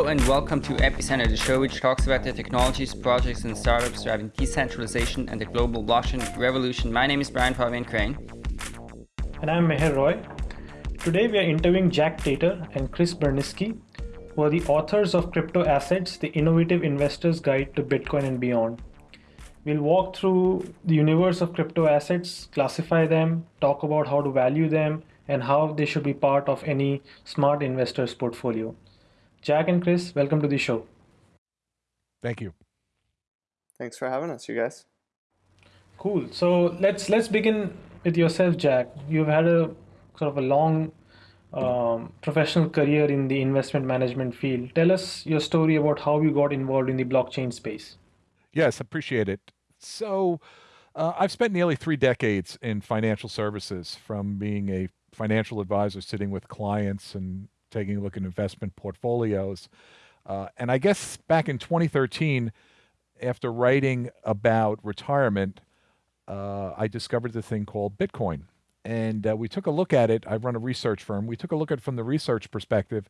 Hello and welcome to Epicenter, the show which talks about the technologies, projects, and startups driving decentralization and the global blockchain revolution. My name is Brian Fabian Crain. And I'm Meher Roy. Today we are interviewing Jack Tatar and Chris Burniske, who are the authors of Crypto Assets, the Innovative Investor's Guide to Bitcoin and Beyond. We'll walk through the universe of crypto assets, classify them, talk about how to value them, and how they should be part of any smart investor's portfolio. Jack and Chris, welcome to the show. Thank you. Thanks for having us, you guys. Cool. So let's let's begin with yourself, Jack. You've had a sort of a long um, professional career in the investment management field. Tell us your story about how you got involved in the blockchain space. Yes, appreciate it. So, uh, I've spent nearly three decades in financial services, from being a financial advisor sitting with clients and taking a look at investment portfolios. Uh, and I guess back in 2013, after writing about retirement, uh, I discovered the thing called Bitcoin. And uh, we took a look at it. I run a research firm. We took a look at it from the research perspective.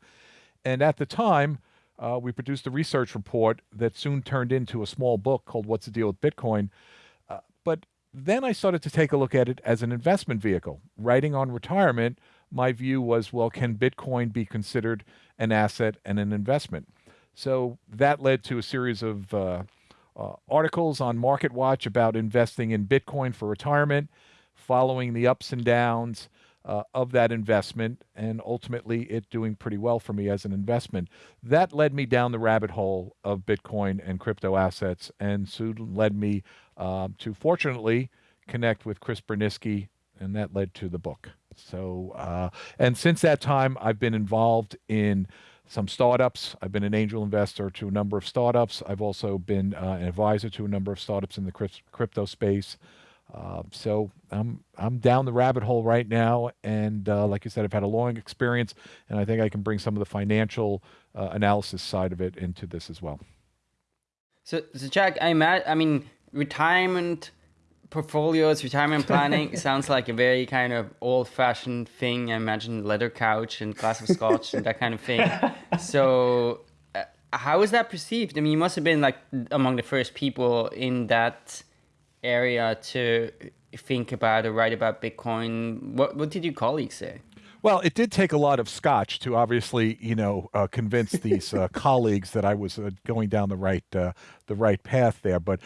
And at the time, uh, we produced a research report that soon turned into a small book called What's the Deal with Bitcoin? Uh, but then I started to take a look at it as an investment vehicle. Writing on retirement, my view was well, can Bitcoin be considered an asset and an investment? So that led to a series of uh, uh, articles on MarketWatch about investing in Bitcoin for retirement, following the ups and downs uh, of that investment, and ultimately it doing pretty well for me as an investment. That led me down the rabbit hole of Bitcoin and crypto assets, and soon led me um, to fortunately connect with Chris Burniske, and that led to the book. So, uh, and since that time, I've been involved in some startups. I've been an angel investor to a number of startups. I've also been uh, an advisor to a number of startups in the crypto space. Uh, so I'm I'm down the rabbit hole right now, and uh, like you said, I've had a long experience, and I think I can bring some of the financial uh, analysis side of it into this as well. So, so Jack, I imagine, I mean, retirement portfolios, retirement planning sounds like a very kind of old-fashioned thing. I imagine leather couch and glass of scotch and that kind of thing. So, uh, how is that perceived? I mean, you must have been like among the first people in that area to think about or write about Bitcoin. What what did your colleagues say? Well, it did take a lot of scotch to obviously, you know, uh, convince these uh, colleagues that I was uh, going down the right uh, the right path there. But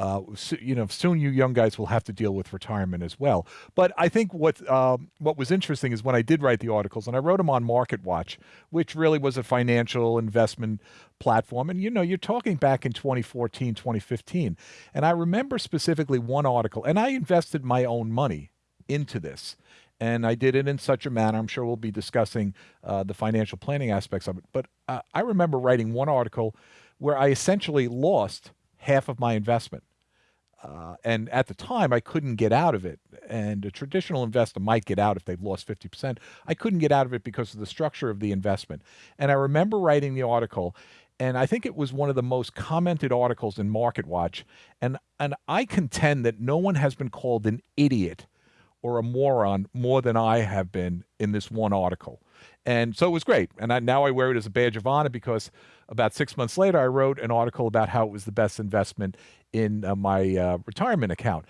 uh, so, you know, soon you young guys will have to deal with retirement as well. But I think what um, what was interesting is when I did write the articles, and I wrote them on MarketWatch, which really was a financial investment platform. And you know, you're talking back in 2014, 2015, and I remember specifically one article, and I invested my own money into this. And I did it in such a manner. I'm sure we'll be discussing uh, the financial planning aspects of it. But uh, I remember writing one article where I essentially lost half of my investment uh, and at the time, I couldn't get out of it. And a traditional investor might get out if they've lost 50%. I couldn't get out of it because of the structure of the investment. And I remember writing the article, and I think it was one of the most commented articles in MarketWatch. And, and I contend that no one has been called an idiot or a moron more than I have been in this one article. And so it was great. And I, now I wear it as a badge of honor because about six months later, I wrote an article about how it was the best investment in uh, my uh, retirement account.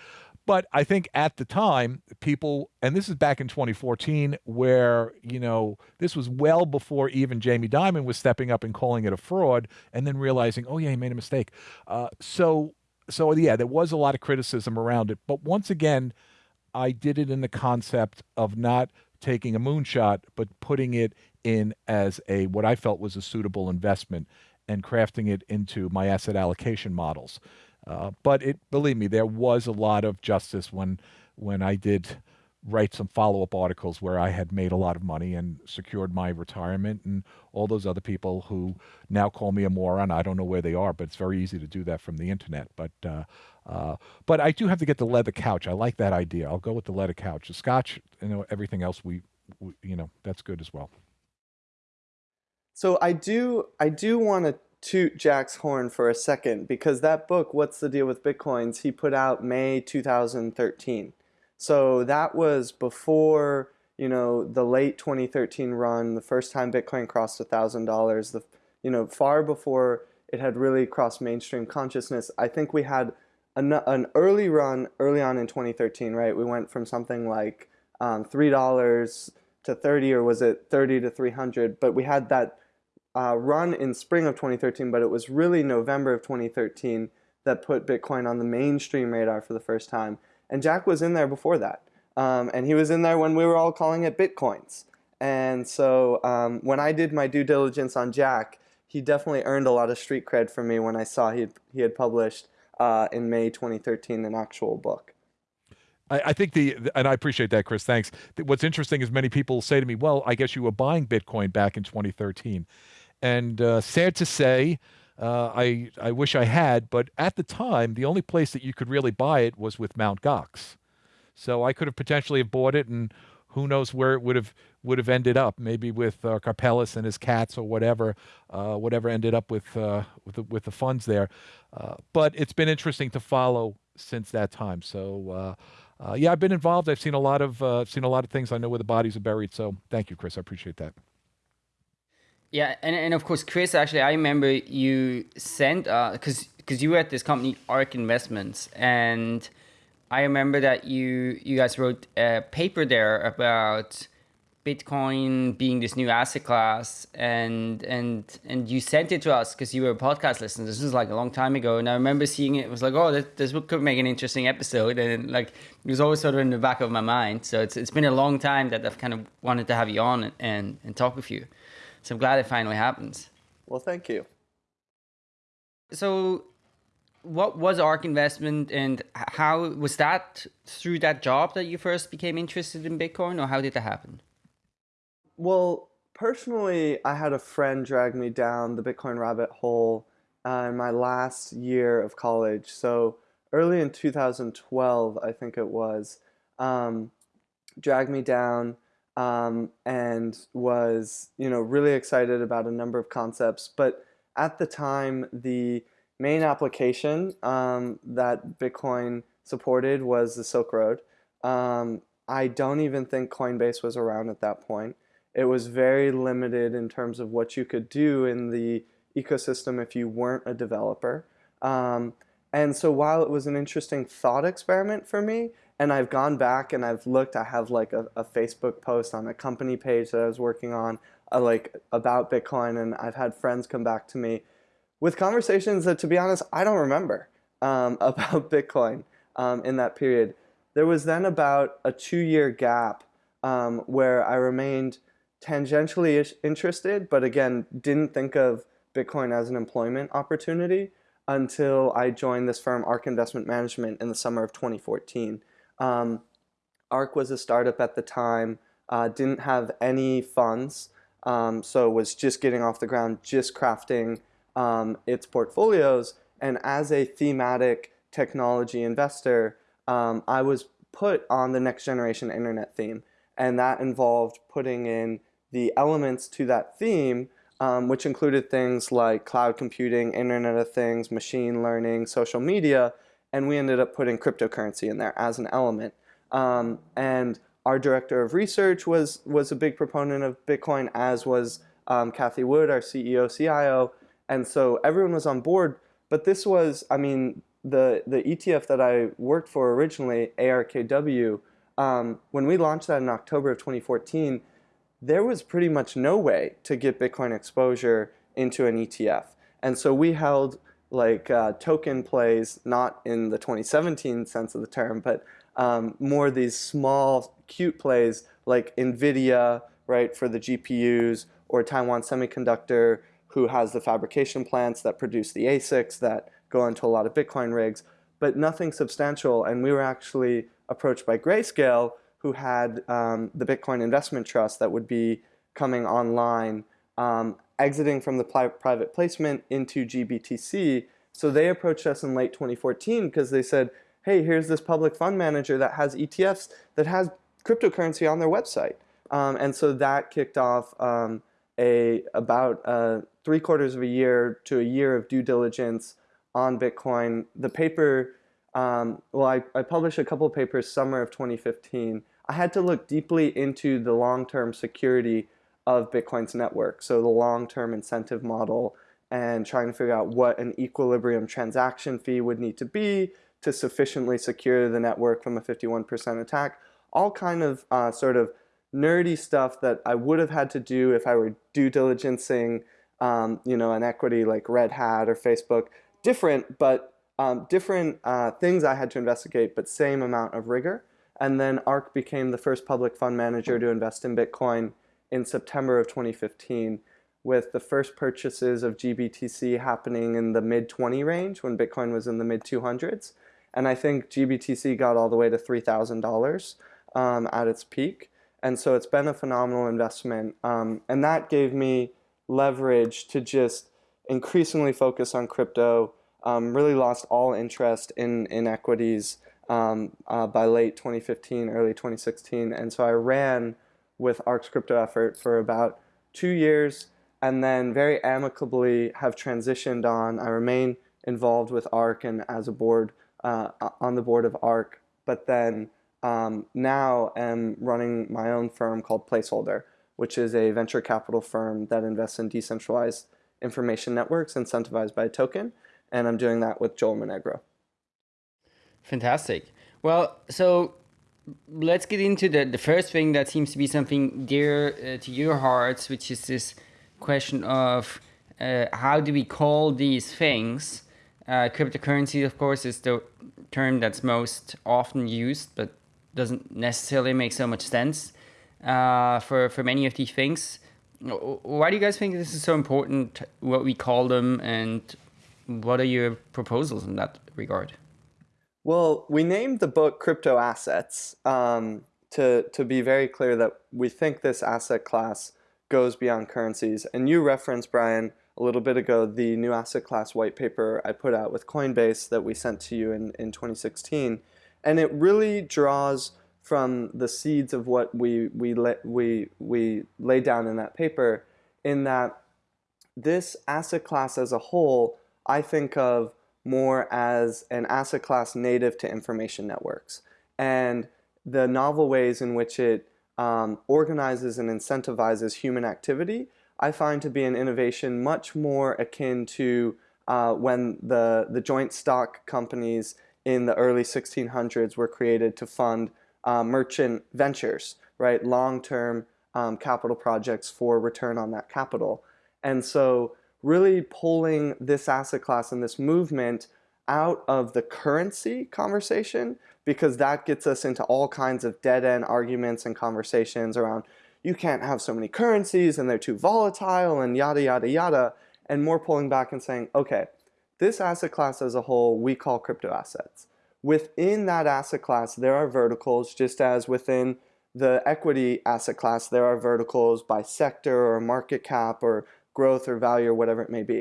But I think at the time, people, and this is back in 2014, where, you know, this was well before even Jamie Dimon was stepping up and calling it a fraud and then realizing, oh, yeah, he made a mistake. Uh, so, so, yeah, there was a lot of criticism around it. But once again, I did it in the concept of not taking a moonshot, but putting it in as a what I felt was a suitable investment and crafting it into my asset allocation models. Uh, but it, believe me, there was a lot of justice when when I did write some follow-up articles where I had made a lot of money and secured my retirement and all those other people who now call me a moron. I don't know where they are, but it's very easy to do that from the internet. But uh, uh, but I do have to get the leather couch. I like that idea. I'll go with the leather couch. The scotch, you know, everything else we, we you know, that's good as well. So I do I do want to toot Jack's horn for a second because that book, What's the Deal with Bitcoins, he put out May 2013. So that was before, you know, the late 2013 run, the first time Bitcoin crossed $1,000, the you know, far before it had really crossed mainstream consciousness. I think we had an, an early run early on in 2013, right? We went from something like um, three dollars to 30, or was it 30 to 300? But we had that uh, run in spring of 2013, but it was really November of 2013 that put Bitcoin on the mainstream radar for the first time. And Jack was in there before that. Um, and he was in there when we were all calling it Bitcoins. And so um, when I did my due diligence on Jack, he definitely earned a lot of street cred for me when I saw he, he had published uh, in May 2013 an actual book. I, I think the, and I appreciate that, Chris. Thanks. What's interesting is many people say to me, "Well, I guess you were buying Bitcoin back in 2013," and uh, sad to say, uh, I I wish I had, but at the time, the only place that you could really buy it was with Mount Gox. So I could have potentially have bought it, and who knows where it would have would have ended up? Maybe with uh, Karpelès and his cats, or whatever, uh, whatever ended up with uh, with the, with the funds there. Uh, but it's been interesting to follow since that time. So uh, uh, yeah, I've been involved. I've seen a lot of seen a lot of things. I know where the bodies are buried. So thank you, Chris. I appreciate that. Yeah, and, and of course, Chris. Actually, I remember you sent because uh, because you were at this company Ark Investments, and I remember that you you guys wrote a paper there about Bitcoin being this new asset class, and and and you sent it to us because you were a podcast listener. This was like a long time ago, and I remember seeing it. It was like, oh, this, this could make an interesting episode, and like it was always sort of in the back of my mind. So it's it's been a long time that I've kind of wanted to have you on and and, and talk with you. So I'm glad it finally happens. Well, thank you. So what was ARK Investment and how was that through that job that you first became interested in Bitcoin or how did that happen? Well, personally, I had a friend drag me down the Bitcoin rabbit hole uh, in my last year of college. So early in 2012, I think it was, um, dragged me down um, and was, you know, really excited about a number of concepts. But at the time, the main application um, that Bitcoin supported was the Silk Road. Um, I don't even think Coinbase was around at that point it was very limited in terms of what you could do in the ecosystem if you weren't a developer. Um, and so while it was an interesting thought experiment for me, and I've gone back and I've looked, I have like a, a Facebook post on a company page that I was working on, uh, like about Bitcoin, and I've had friends come back to me with conversations that, to be honest, I don't remember um, about Bitcoin um, in that period. There was then about a two-year gap um, where I remained tangentially interested, but again, didn't think of Bitcoin as an employment opportunity until I joined this firm, ARK Investment Management, in the summer of 2014. Um, Ark was a startup at the time, uh, didn't have any funds, um, so was just getting off the ground, just crafting um, its portfolios. And as a thematic technology investor, um, I was put on the next generation internet theme. And that involved putting in the elements to that theme, um, which included things like cloud computing, Internet of Things, machine learning, social media, and we ended up putting cryptocurrency in there as an element. Um, and our director of research was, was a big proponent of Bitcoin, as was um, Cathie Wood, our CEO, CIO, and so everyone was on board. But this was, I mean, the, the ETF that I worked for originally, ARKW, um, when we launched that in October of 2014, there was pretty much no way to get Bitcoin exposure into an ETF. And so we held like uh, token plays, not in the 2017 sense of the term, but um, more these small, cute plays like NVIDIA, right, for the GPUs, or Taiwan Semiconductor, who has the fabrication plants that produce the ASICs that go into a lot of Bitcoin rigs, but nothing substantial. And we were actually approached by Grayscale, who had um, the Bitcoin Investment Trust that would be coming online, um, exiting from the private placement into GBTC. So they approached us in late 2014 because they said, hey, here's this public fund manager that has ETFs that has cryptocurrency on their website. Um, and so that kicked off um, a about uh, three quarters of a year to a year of due diligence on Bitcoin. The paper, um, well, I, I published a couple papers summer of 2015 I had to look deeply into the long-term security of Bitcoin's network. So the long-term incentive model and trying to figure out what an equilibrium transaction fee would need to be to sufficiently secure the network from a 51% attack. All kind of uh, sort of nerdy stuff that I would have had to do if I were due diligencing, um, you know, an equity like Red Hat or Facebook. Different, but um, different uh, things I had to investigate, but same amount of rigor. And then ARK became the first public fund manager to invest in Bitcoin in September of 2015 with the first purchases of GBTC happening in the mid 20 range when Bitcoin was in the mid 200s. And I think GBTC got all the way to $3,000 um, at its peak. And so it's been a phenomenal investment. Um, and that gave me leverage to just increasingly focus on crypto, um, really lost all interest in, in equities um, uh, by late 2015, early 2016. And so I ran with ARK's crypto effort for about two years and then very amicably have transitioned on. I remain involved with ARK and as a board uh, on the board of ARK, but then um, now am running my own firm called Placeholder, which is a venture capital firm that invests in decentralized information networks incentivized by a token, and I'm doing that with Joel Monegro. Fantastic. Well, so let's get into the, the first thing that seems to be something dear uh, to your hearts, which is this question of uh, how do we call these things? Uh, cryptocurrency, of course, is the term that's most often used, but doesn't necessarily make so much sense uh, for, for many of these things. Why do you guys think this is so important, what we call them, and what are your proposals in that regard? Well, we named the book Crypto Assets um, to, to be very clear that we think this asset class goes beyond currencies. And you referenced, Brian, a little bit ago, the new asset class white paper I put out with Coinbase that we sent to you in, in 2016. And it really draws from the seeds of what we, we, we, we laid down in that paper in that this asset class as a whole, I think of more as an asset class native to information networks. And the novel ways in which it um, organizes and incentivizes human activity, I find to be an innovation much more akin to uh, when the, the joint stock companies in the early 1600s were created to fund uh, merchant ventures, right? Long-term um, capital projects for return on that capital. And so really pulling this asset class and this movement out of the currency conversation because that gets us into all kinds of dead-end arguments and conversations around you can't have so many currencies and they're too volatile and yada yada yada and more pulling back and saying okay this asset class as a whole we call crypto assets. Within that asset class there are verticals just as within the equity asset class there are verticals by sector or market cap or growth or value or whatever it may be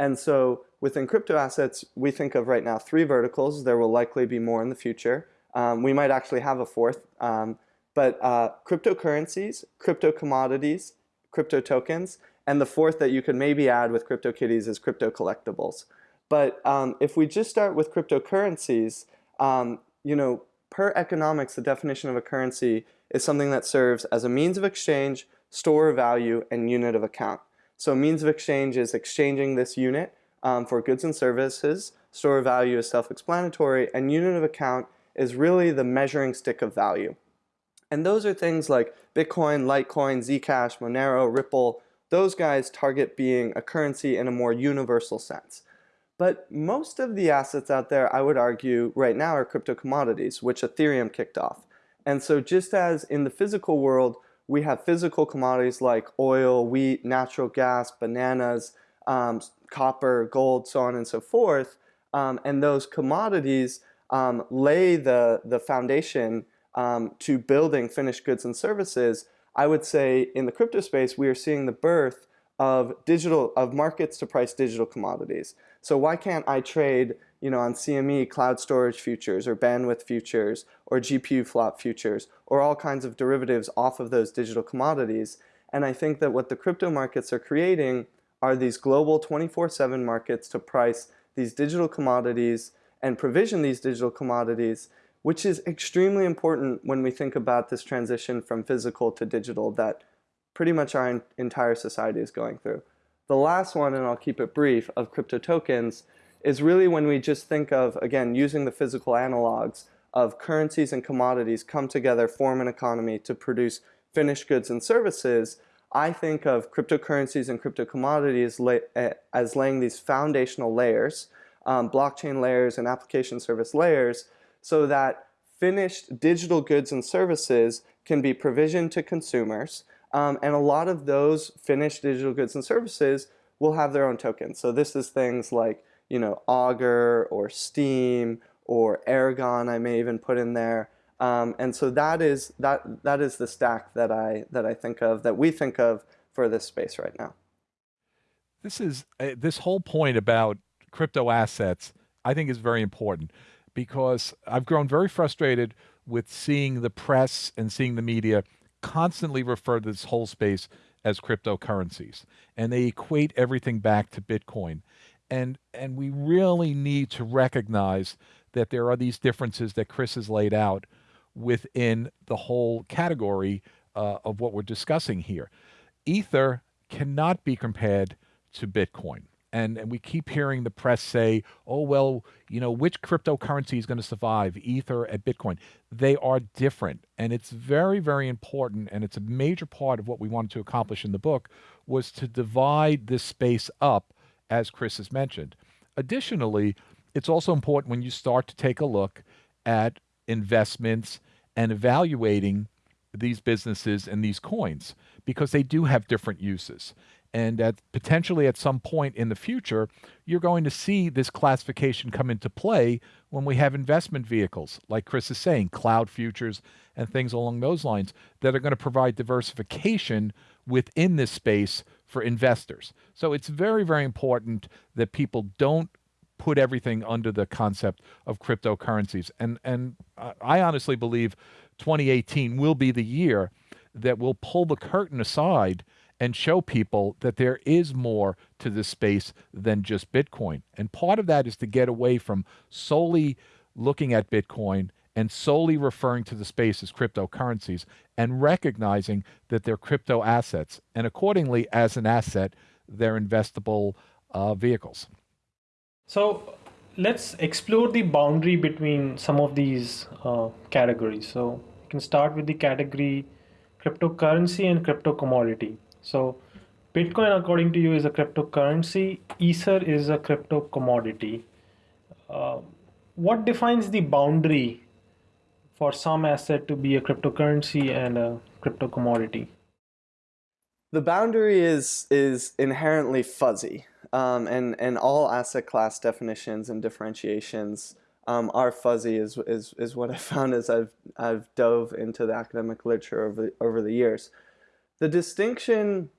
and so within crypto assets, we think of right now three verticals. There will likely be more in the future. Um, we might actually have a fourth. Um, but uh, cryptocurrencies, crypto commodities, crypto tokens, and the fourth that you could maybe add with CryptoKitties is crypto collectibles. But um, if we just start with cryptocurrencies, um, you know, per economics, the definition of a currency is something that serves as a means of exchange, store of value, and unit of account. So means of exchange is exchanging this unit um, for goods and services. Store of value is self-explanatory, and unit of account is really the measuring stick of value. And those are things like Bitcoin, Litecoin, Zcash, Monero, Ripple. Those guys target being a currency in a more universal sense. But most of the assets out there, I would argue, right now are crypto commodities, which Ethereum kicked off. And so just as in the physical world, we have physical commodities like oil, wheat, natural gas, bananas, um, copper, gold, so on and so forth. Um, and those commodities um, lay the, the foundation um, to building finished goods and services. I would say in the crypto space, we are seeing the birth of digital of markets to price digital commodities. So why can't I trade you know, on CME cloud storage futures or bandwidth futures or GPU flop futures or all kinds of derivatives off of those digital commodities. And I think that what the crypto markets are creating are these global 24-7 markets to price these digital commodities and provision these digital commodities, which is extremely important when we think about this transition from physical to digital that pretty much our entire society is going through. The last one, and I'll keep it brief, of crypto tokens is really when we just think of, again, using the physical analogs of currencies and commodities come together, form an economy to produce finished goods and services, I think of cryptocurrencies and crypto commodities as laying these foundational layers, um, blockchain layers and application service layers, so that finished digital goods and services can be provisioned to consumers. Um, and a lot of those finished digital goods and services will have their own tokens. So this is things like, you know, Augur or Steem or Aragon I may even put in there. Um, and so that is that that is the stack that I that I think of that we think of for this space right now. This is uh, this whole point about crypto assets. I think is very important because I've grown very frustrated with seeing the press and seeing the media constantly refer to this whole space as cryptocurrencies, and they equate everything back to Bitcoin. And and we really need to recognize that there are these differences that Chris has laid out within the whole category uh, of what we're discussing here. Ether cannot be compared to Bitcoin. And, and we keep hearing the press say, oh, well, you know, which cryptocurrency is going to survive, Ether at Bitcoin? They are different. And it's very, very important. And it's a major part of what we wanted to accomplish in the book was to divide this space up, as Chris has mentioned. Additionally, it's also important when you start to take a look at investments and evaluating these businesses and these coins because they do have different uses. And at potentially at some point in the future, you're going to see this classification come into play when we have investment vehicles, like Chris is saying, cloud futures and things along those lines that are going to provide diversification within this space for investors. So it's very, very important that people don't put everything under the concept of cryptocurrencies. And and I honestly believe 2018 will be the year that will pull the curtain aside and show people that there is more to this space than just Bitcoin. And part of that is to get away from solely looking at Bitcoin and solely referring to the space as cryptocurrencies and recognizing that they're crypto assets. And accordingly, as an asset, they're investable uh, vehicles. So let's explore the boundary between some of these uh, categories. So you can start with the category cryptocurrency and crypto commodity. So Bitcoin, according to you, is a cryptocurrency. Ether is a crypto commodity. Uh, what defines the boundary for some asset to be a cryptocurrency and a crypto commodity? The boundary is is inherently fuzzy um, and, and all asset class definitions and differentiations um, are fuzzy is, is, is what I found as I've, I've dove into the academic literature over, over the years. The distinction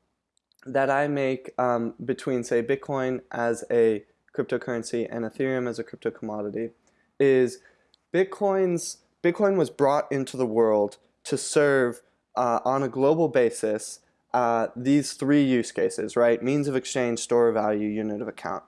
that I make um, between, say, Bitcoin as a cryptocurrency and Ethereum as a crypto commodity is Bitcoin's, Bitcoin was brought into the world to serve uh, on a global basis uh, these three use cases, right? Means of exchange, store of value, unit of account.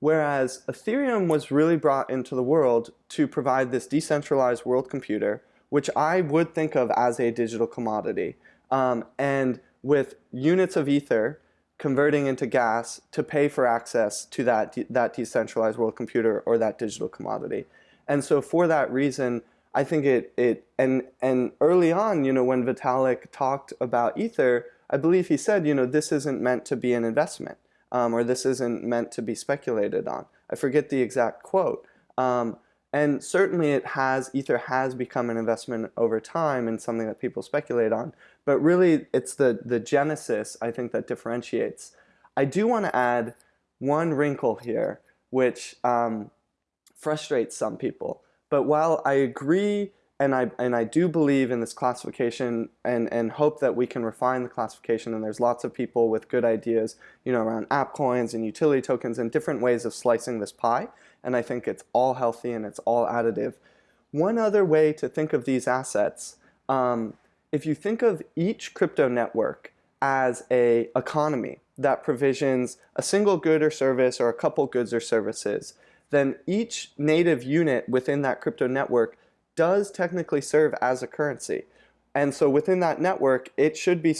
Whereas Ethereum was really brought into the world to provide this decentralized world computer, which I would think of as a digital commodity. Um, and with units of Ether converting into gas to pay for access to that, de that decentralized world computer or that digital commodity. And so for that reason, I think it, it and, and early on, you know, when Vitalik talked about Ether, I believe he said, you know, this isn't meant to be an investment um, or this isn't meant to be speculated on. I forget the exact quote. Um, and certainly it has, Ether has become an investment over time and something that people speculate on. But really it's the, the genesis, I think, that differentiates. I do want to add one wrinkle here, which um, frustrates some people. But while I agree and I and I do believe in this classification and and hope that we can refine the classification and there's lots of people with good ideas you know around app coins and utility tokens and different ways of slicing this pie and I think it's all healthy and it's all additive. One other way to think of these assets, um, if you think of each crypto network as a economy that provisions a single good or service or a couple goods or services, then each native unit within that crypto network does technically serve as a currency. And so within that network, it should be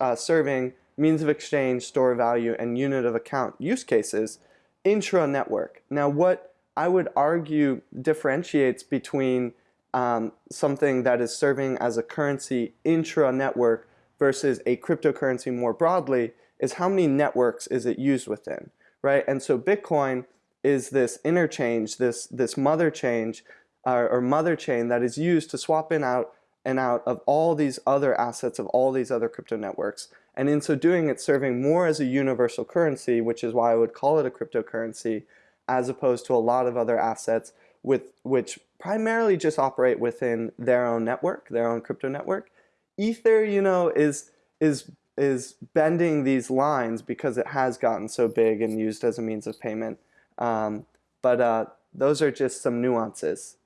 uh, serving means of exchange, store value, and unit of account use cases intra-network. Now, what I would argue differentiates between um, something that is serving as a currency intra-network versus a cryptocurrency more broadly is how many networks is it used within, right? And so Bitcoin is this interchange, this, this mother change uh, or mother chain that is used to swap in out and out of all these other assets of all these other crypto networks. And in so doing, it's serving more as a universal currency, which is why I would call it a cryptocurrency, as opposed to a lot of other assets with which primarily just operate within their own network, their own crypto network. Ether, you know, is is is bending these lines because it has gotten so big and used as a means of payment. Um, but uh, those are just some nuances.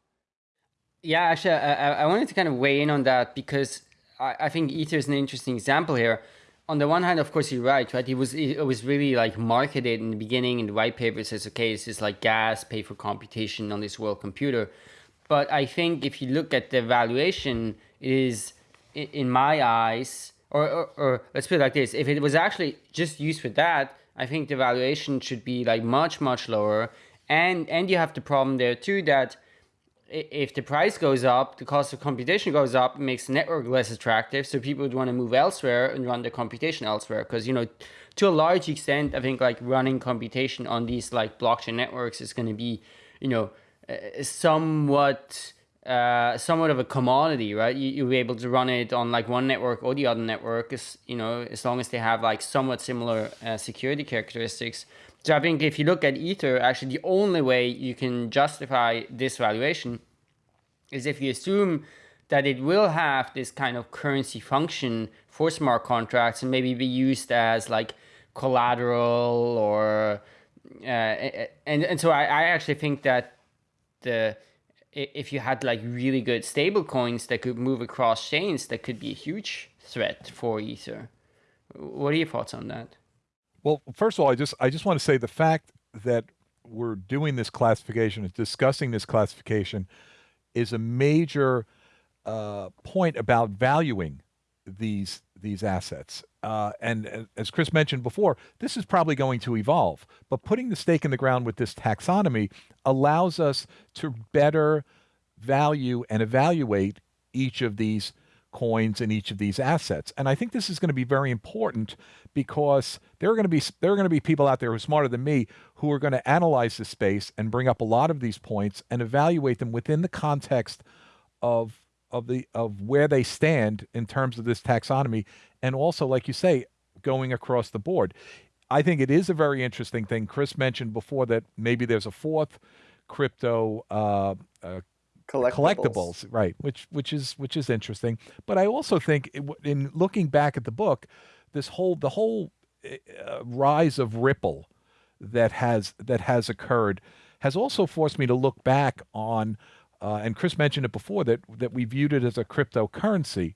Yeah, actually, I, I wanted to kind of weigh in on that because I, I think Ether is an interesting example here. On the one hand, of course, you're right, right? It was it was really like marketed in the beginning in the white paper It says, okay, this is like gas, pay for computation on this world computer. But I think if you look at the valuation, it is, in my eyes, or, or, or let's put it like this, if it was actually just used for that, I think the valuation should be like much, much lower. And, and you have the problem there too that if the price goes up, the cost of computation goes up, it makes the network less attractive. So people would want to move elsewhere and run the computation elsewhere. Because, you know, to a large extent, I think like running computation on these like blockchain networks is going to be, you know, somewhat uh, somewhat of a commodity, right? You, you'll be able to run it on like one network or the other network, as, you know, as long as they have like somewhat similar uh, security characteristics. So I think if you look at Ether, actually the only way you can justify this valuation is if you assume that it will have this kind of currency function for smart contracts and maybe be used as like collateral or uh, and and so I, I actually think that the if you had like really good stable coins that could move across chains that could be a huge threat for ether. What are your thoughts on that well, first of all, I just I just want to say the fact that we're doing this classification, discussing this classification, is a major uh, point about valuing these these assets. Uh, and as Chris mentioned before, this is probably going to evolve. But putting the stake in the ground with this taxonomy allows us to better value and evaluate each of these coins in each of these assets. And I think this is going to be very important because there are going to be there are going to be people out there who are smarter than me who are going to analyze the space and bring up a lot of these points and evaluate them within the context of of the of where they stand in terms of this taxonomy and also like you say going across the board. I think it is a very interesting thing. Chris mentioned before that maybe there's a fourth crypto uh, uh, collectibles. collectibles. right? Which which is which is interesting. But I also think in looking back at the book, this whole the whole uh, rise of Ripple that has that has occurred has also forced me to look back on. Uh, and Chris mentioned it before that that we viewed it as a cryptocurrency,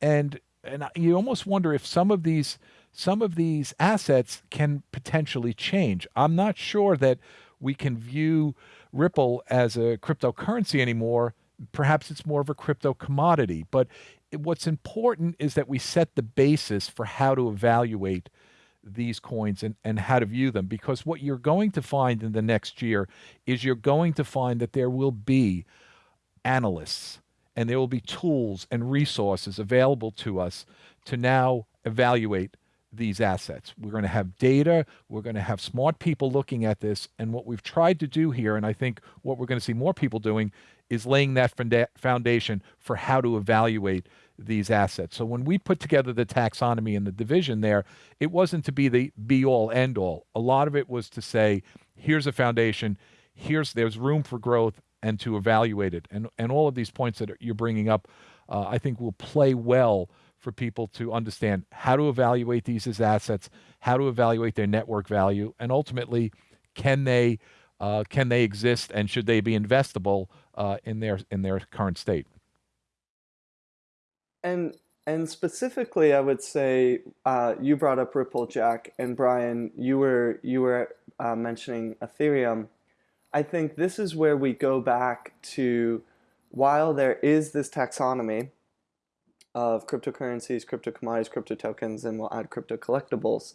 and and you almost wonder if some of these some of these assets can potentially change. I'm not sure that we can view Ripple as a cryptocurrency anymore. Perhaps it's more of a crypto commodity. But what's important is that we set the basis for how to evaluate these coins and, and how to view them. Because what you're going to find in the next year is you're going to find that there will be analysts and there will be tools and resources available to us to now evaluate these assets. We're going to have data. We're going to have smart people looking at this. And what we've tried to do here, and I think what we're going to see more people doing, is laying that foundation for how to evaluate these assets. So when we put together the taxonomy and the division there, it wasn't to be the be all end all. A lot of it was to say, here's a foundation, here's there's room for growth and to evaluate it. And and all of these points that you're bringing up, uh, I think will play well for people to understand how to evaluate these as assets, how to evaluate their network value, and ultimately, can they uh, can they exist and should they be investable uh, in their in their current state? And and specifically, I would say uh, you brought up Ripple, Jack, and Brian. You were you were uh, mentioning Ethereum. I think this is where we go back to while there is this taxonomy of cryptocurrencies, crypto commodities, crypto tokens, and we'll add crypto collectibles.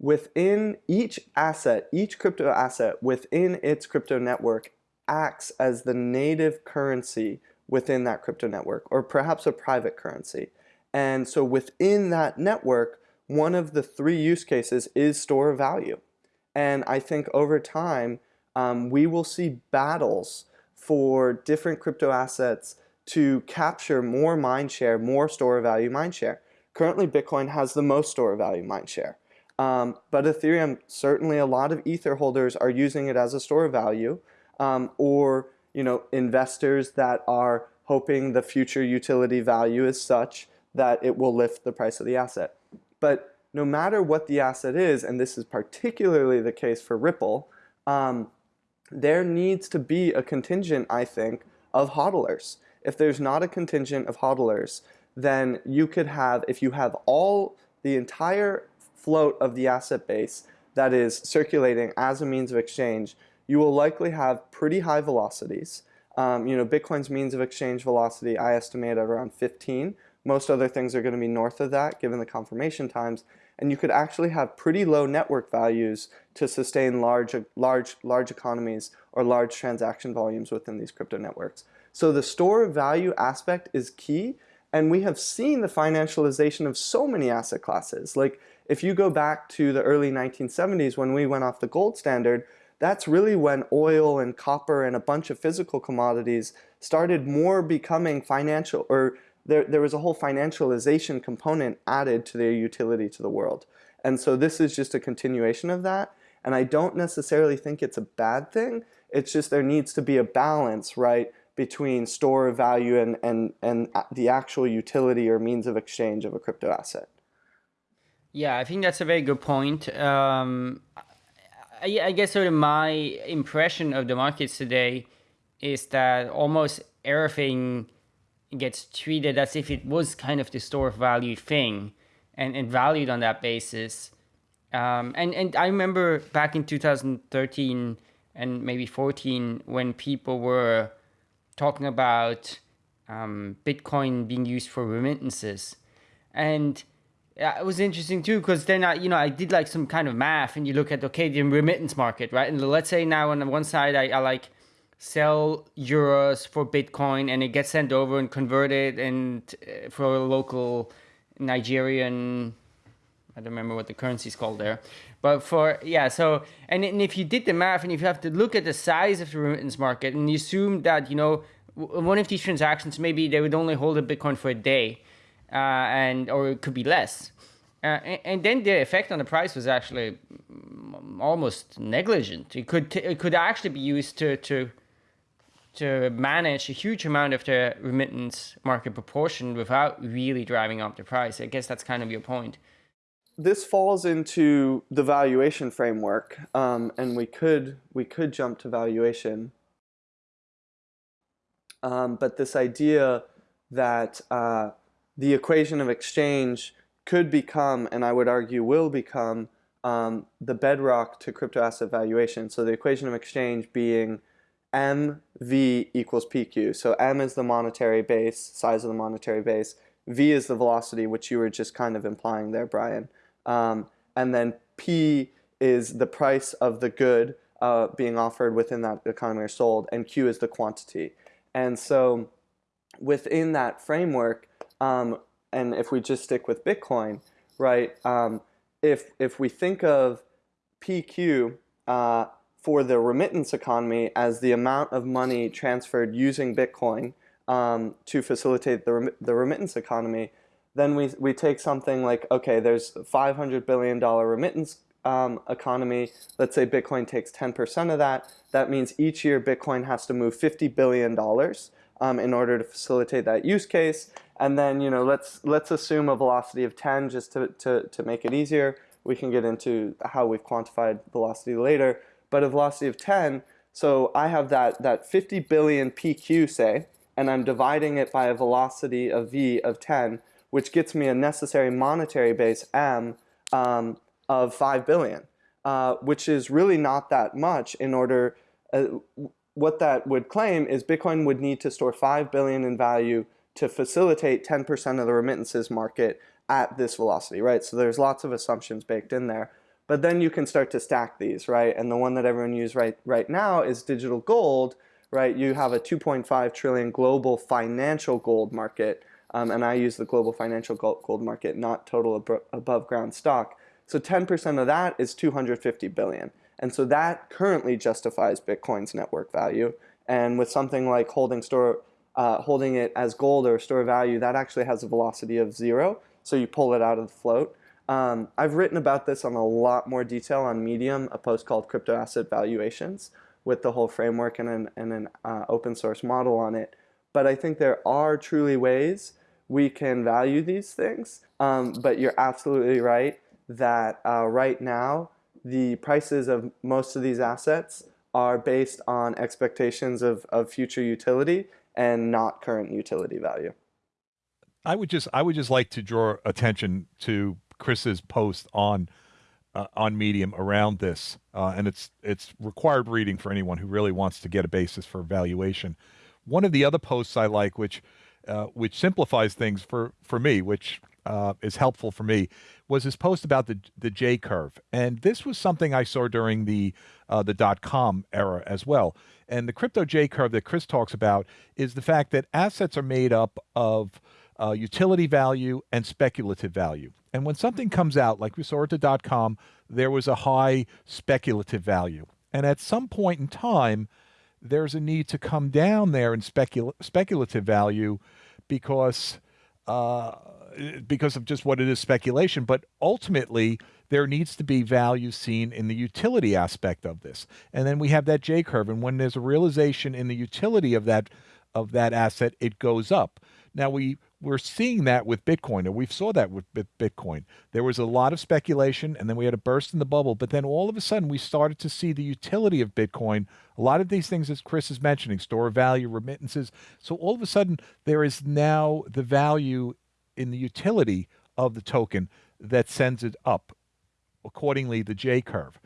Within each asset, each crypto asset within its crypto network acts as the native currency within that crypto network, or perhaps a private currency. And so within that network, one of the three use cases is store value. And I think over time, um, we will see battles for different crypto assets to capture more mind share, more store value mind share. Currently, Bitcoin has the most store value mind share. Um, but Ethereum, certainly a lot of Ether holders are using it as a store value, um, or you know, investors that are hoping the future utility value is such that it will lift the price of the asset. But no matter what the asset is, and this is particularly the case for Ripple, um, there needs to be a contingent, I think, of hodlers. If there's not a contingent of hodlers, then you could have, if you have all the entire float of the asset base that is circulating as a means of exchange, you will likely have pretty high velocities. Um, you know, Bitcoin's means of exchange velocity, I estimate at around 15. Most other things are going to be north of that, given the confirmation times. And you could actually have pretty low network values to sustain large, large, large economies or large transaction volumes within these crypto networks. So the store of value aspect is key. And we have seen the financialization of so many asset classes. Like if you go back to the early 1970s when we went off the gold standard, that's really when oil and copper and a bunch of physical commodities started more becoming financial or there, there was a whole financialization component added to their utility to the world. And so this is just a continuation of that. And I don't necessarily think it's a bad thing. It's just there needs to be a balance, right, between store of value and, and, and the actual utility or means of exchange of a crypto asset. Yeah, I think that's a very good point. Um, I, I guess sort of my impression of the markets today is that almost everything gets treated as if it was kind of the store of value thing and, and valued on that basis. Um, and, and I remember back in 2013 and maybe 14 when people were talking about um, Bitcoin being used for remittances. And it was interesting too because then I, you know, I did like some kind of math, and you look at okay, the remittance market, right? And let's say now on the one side, I, I like sell euros for Bitcoin, and it gets sent over and converted, and uh, for a local Nigerian, I don't remember what the currency is called there, but for yeah, so and, and if you did the math, and if you have to look at the size of the remittance market, and you assume that you know one of these transactions maybe they would only hold a Bitcoin for a day uh, and or it could be less. Uh, and, and, then the effect on the price was actually almost negligent. It could it could actually be used to to to manage a huge amount of the remittance market proportion without really driving up the price. I guess that's kind of your point. This falls into the valuation framework, um, and we could we could jump to valuation. Um, but this idea that uh, the equation of exchange could become, and I would argue will become, um, the bedrock to crypto asset valuation. So the equation of exchange being MV equals PQ. So M is the monetary base, size of the monetary base. V is the velocity, which you were just kind of implying there, Brian. Um, and then P is the price of the good uh, being offered within that economy or sold, and Q is the quantity. And so within that framework, um, and if we just stick with Bitcoin, right? Um, if if we think of PQ uh, for the remittance economy as the amount of money transferred using Bitcoin um, to facilitate the, rem the remittance economy, then we, we take something like, okay, there's $500 billion remittance um, economy. Let's say Bitcoin takes 10% of that. That means each year Bitcoin has to move $50 billion um, in order to facilitate that use case. And then, you know, let's, let's assume a velocity of 10 just to, to, to make it easier. We can get into how we've quantified velocity later. But a velocity of 10, so I have that, that 50 billion PQ, say, and I'm dividing it by a velocity of V of 10, which gets me a necessary monetary base, M, um, of 5 billion, uh, which is really not that much in order, uh, what that would claim is Bitcoin would need to store 5 billion in value to facilitate 10% of the remittances market at this velocity, right? So there's lots of assumptions baked in there. But then you can start to stack these, right? And the one that everyone uses right, right now is digital gold, right? You have a 2.5 trillion global financial gold market, um, and I use the global financial gold market, not total ab above ground stock. So 10% of that is 250 billion. And so that currently justifies Bitcoin's network value. And with something like holding store, uh, holding it as gold or store value, that actually has a velocity of zero. So you pull it out of the float. Um, I've written about this on a lot more detail on Medium, a post called Crypto Asset Valuations, with the whole framework and an, and an uh, open source model on it. But I think there are truly ways we can value these things. Um, but you're absolutely right that uh, right now, the prices of most of these assets are based on expectations of, of future utility and not current utility value. I would just I would just like to draw attention to Chris's post on uh, on Medium around this, uh, and it's it's required reading for anyone who really wants to get a basis for evaluation. One of the other posts I like, which uh, which simplifies things for for me, which uh, is helpful for me, was his post about the the J curve, and this was something I saw during the uh, the dot com era as well. And the crypto J curve that Chris talks about is the fact that assets are made up of uh, utility value and speculative value. And when something comes out, like we saw at the dot com, there was a high speculative value. And at some point in time, there's a need to come down there in specul- speculative value because uh, because of just what it is speculation. But ultimately, there needs to be value seen in the utility aspect of this. And then we have that J curve. And when there's a realization in the utility of that of that asset, it goes up. Now we we're seeing that with Bitcoin, and we saw that with Bitcoin. There was a lot of speculation, and then we had a burst in the bubble. But then all of a sudden, we started to see the utility of Bitcoin. A lot of these things, as Chris is mentioning, store of value, remittances. So all of a sudden, there is now the value in the utility of the token that sends it up. Accordingly, the J curve.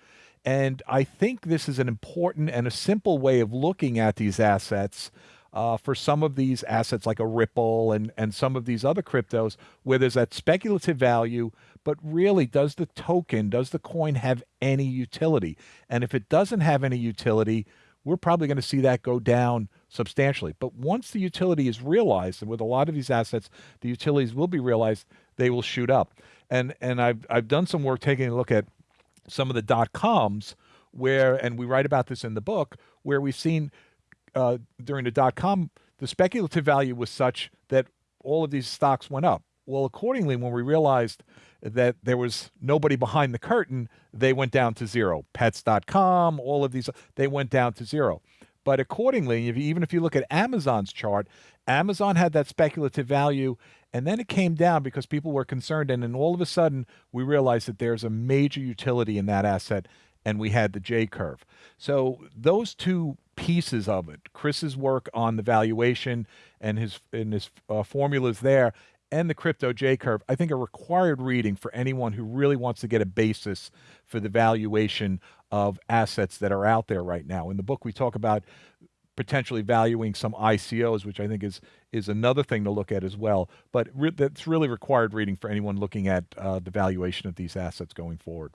And I think this is an important and a simple way of looking at these assets uh, for some of these assets like a Ripple and, and some of these other cryptos where there's that speculative value, but really does the token, does the coin have any utility? And if it doesn't have any utility, we're probably going to see that go down substantially. But once the utility is realized, and with a lot of these assets, the utilities will be realized, they will shoot up. And and I've I've done some work taking a look at some of the dot coms where, and we write about this in the book, where we've seen uh, during the dot com, the speculative value was such that all of these stocks went up. Well, accordingly, when we realized that there was nobody behind the curtain, they went down to zero. Pets.com, all of these, they went down to zero. But accordingly, if you, even if you look at Amazon's chart, Amazon had that speculative value, and then it came down because people were concerned. And then all of a sudden, we realized that there's a major utility in that asset, and we had the J curve. So those two pieces of it. Chris's work on the valuation and his and his uh, formulas there, and the crypto J curve, I think are required reading for anyone who really wants to get a basis for the valuation of assets that are out there right now. In the book, we talk about potentially valuing some ICOs, which I think is is another thing to look at as well. But re- that's really required reading for anyone looking at uh, the valuation of these assets going forward.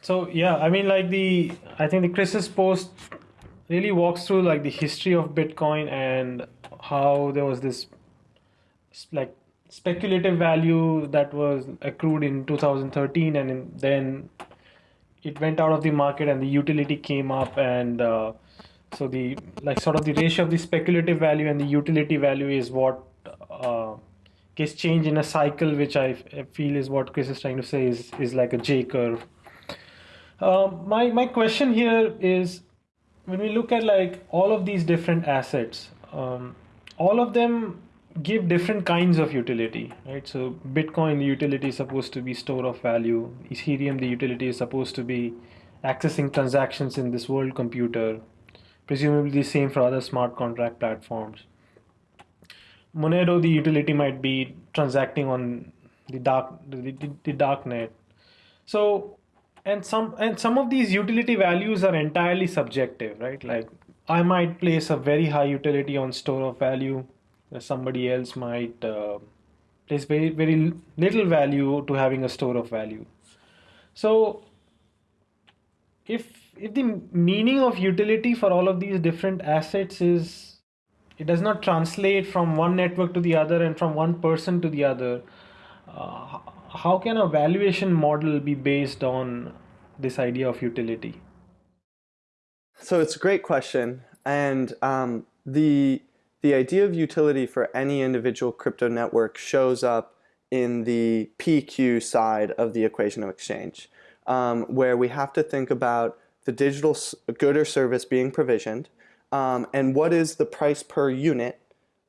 So yeah, I mean, like the I think the Chris's post really walks through like the history of Bitcoin and how there was this like speculative value that was accrued in 2013 and then it went out of the market and the utility came up and uh, so the like sort of the ratio of the speculative value and the utility value is what uh, gets changed in a cycle which I feel is what Chris is trying to say is is like a J curve. Uh, my my question here is when we look at like all of these different assets, um, all of them give different kinds of utility, right? So Bitcoin, the utility is supposed to be store of value. Ethereum, the utility is supposed to be accessing transactions in this world computer. Presumably the same for other smart contract platforms. Monero, the utility might be transacting on the dark the, the, the dark net. So and some and some of these utility values are entirely subjective right like i might place a very high utility on store of value somebody else might uh, place very very little value to having a store of value. So if if the meaning of utility for all of these different assets is it does not translate from one network to the other and from one person to the other, uh, how can a valuation model be based on this idea of utility? So it's a great question, and um, the the idea of utility for any individual crypto network shows up in the PQ side of the equation of exchange, um, where we have to think about the digital good or service being provisioned, um, and what is the price per unit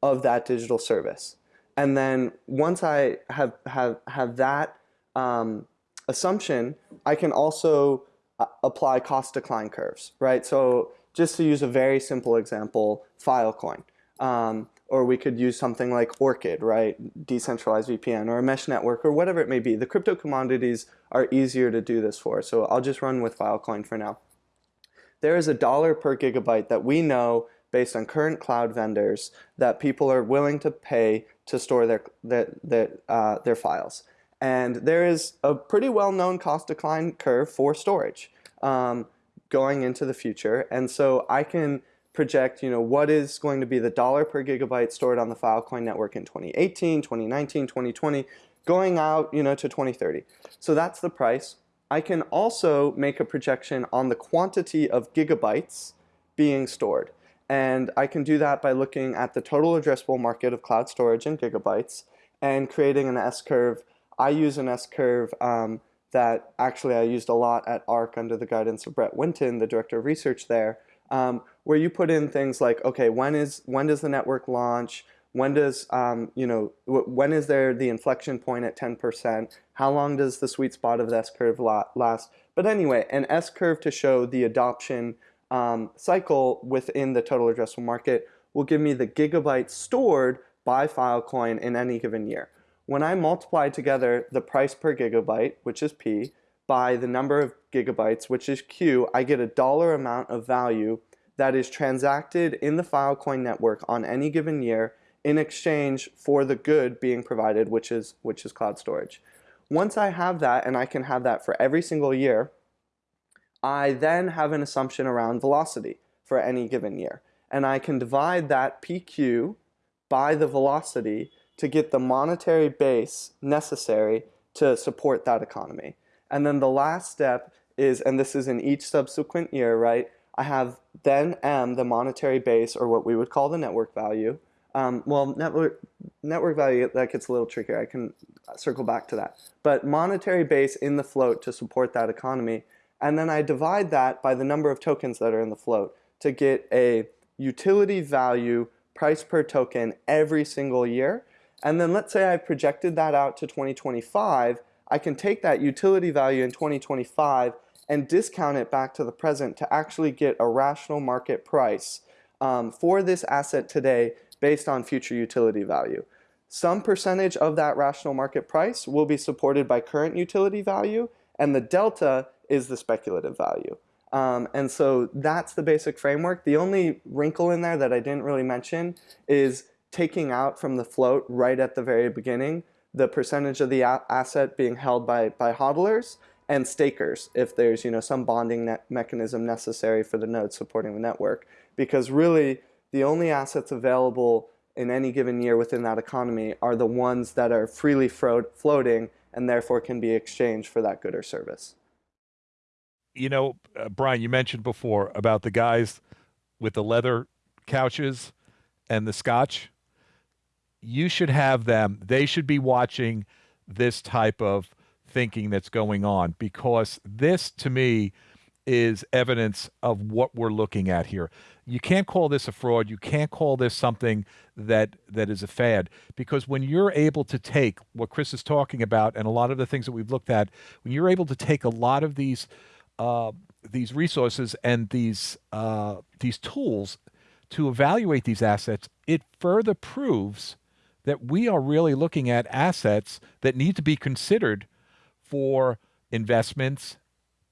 of that digital service. And then once I have, have, have that um, assumption, I can also uh, apply cost decline curves, right? So just to use a very simple example, Filecoin. Um, or we could use something like Orchid, right? Decentralized VPN or a mesh network or whatever it may be. The crypto commodities are easier to do this for. So I'll just run with Filecoin for now. There is a dollar per gigabyte that we know based on current cloud vendors that people are willing to pay to store their, their, their, uh, their files. And there is a pretty well-known cost decline curve for storage um, going into the future. And so I can project, you know, what is going to be the dollar per gigabyte stored on the Filecoin network in 2018, 2019, 2020, going out, you know, to 2030. So that's the price. I can also make a projection on the quantity of gigabytes being stored. And I can do that by looking at the total addressable market of cloud storage in gigabytes and creating an S-curve. I use an S-curve um, that actually I used a lot at ARK under the guidance of Brett Winton, the director of research there, um, where you put in things like, okay, when is when does the network launch? When does um, you know when is there the inflection point at 10%? How long does the sweet spot of the S curve last? But anyway, an S curve to show the adoption um, cycle within the total addressable market will give me the gigabytes stored by Filecoin in any given year. When I multiply together the price per gigabyte, which is P, by the number of gigabytes, which is Q, I get a dollar amount of value that is transacted in the Filecoin network on any given year in exchange for the good being provided, which is, which is cloud storage. Once I have that, and I can have that for every single year, I then have an assumption around velocity for any given year. And I can divide that PQ by the velocity to get the monetary base necessary to support that economy. And then the last step is, and this is in each subsequent year, right? I have then M, the monetary base, or what we would call the network value. Um, well, network, network value, that gets a little trickier. I can circle back to that. But monetary base in the float to support that economy. And then I divide that by the number of tokens that are in the float to get a utility value price per token every single year. And then let's say I projected that out to 2025 I can take that utility value in 2025 and discount it back to the present to actually get a rational market price um, for this asset today based on future utility value. Some percentage of that rational market price will be supported by current utility value and the delta is the speculative value. Um, and so that's the basic framework. The only wrinkle in there that I didn't really mention is taking out from the float right at the very beginning the percentage of the asset being held by, by hodlers and stakers if there's you know some bonding mechanism necessary for the node supporting the network because really the only assets available in any given year within that economy are the ones that are freely floating and therefore can be exchanged for that good or service. You know, uh, Brian, you mentioned before about the guys with the leather couches and the scotch you should have them. They should be watching this type of thinking that's going on because this, to me, is evidence of what we're looking at here. You can't call this a fraud. You can't call this something that that is a fad because when you're able to take what Chris is talking about and a lot of the things that we've looked at, when you're able to take a lot of these uh, these resources and these uh, these tools to evaluate these assets, it further proves that we are really looking at assets that need to be considered for investments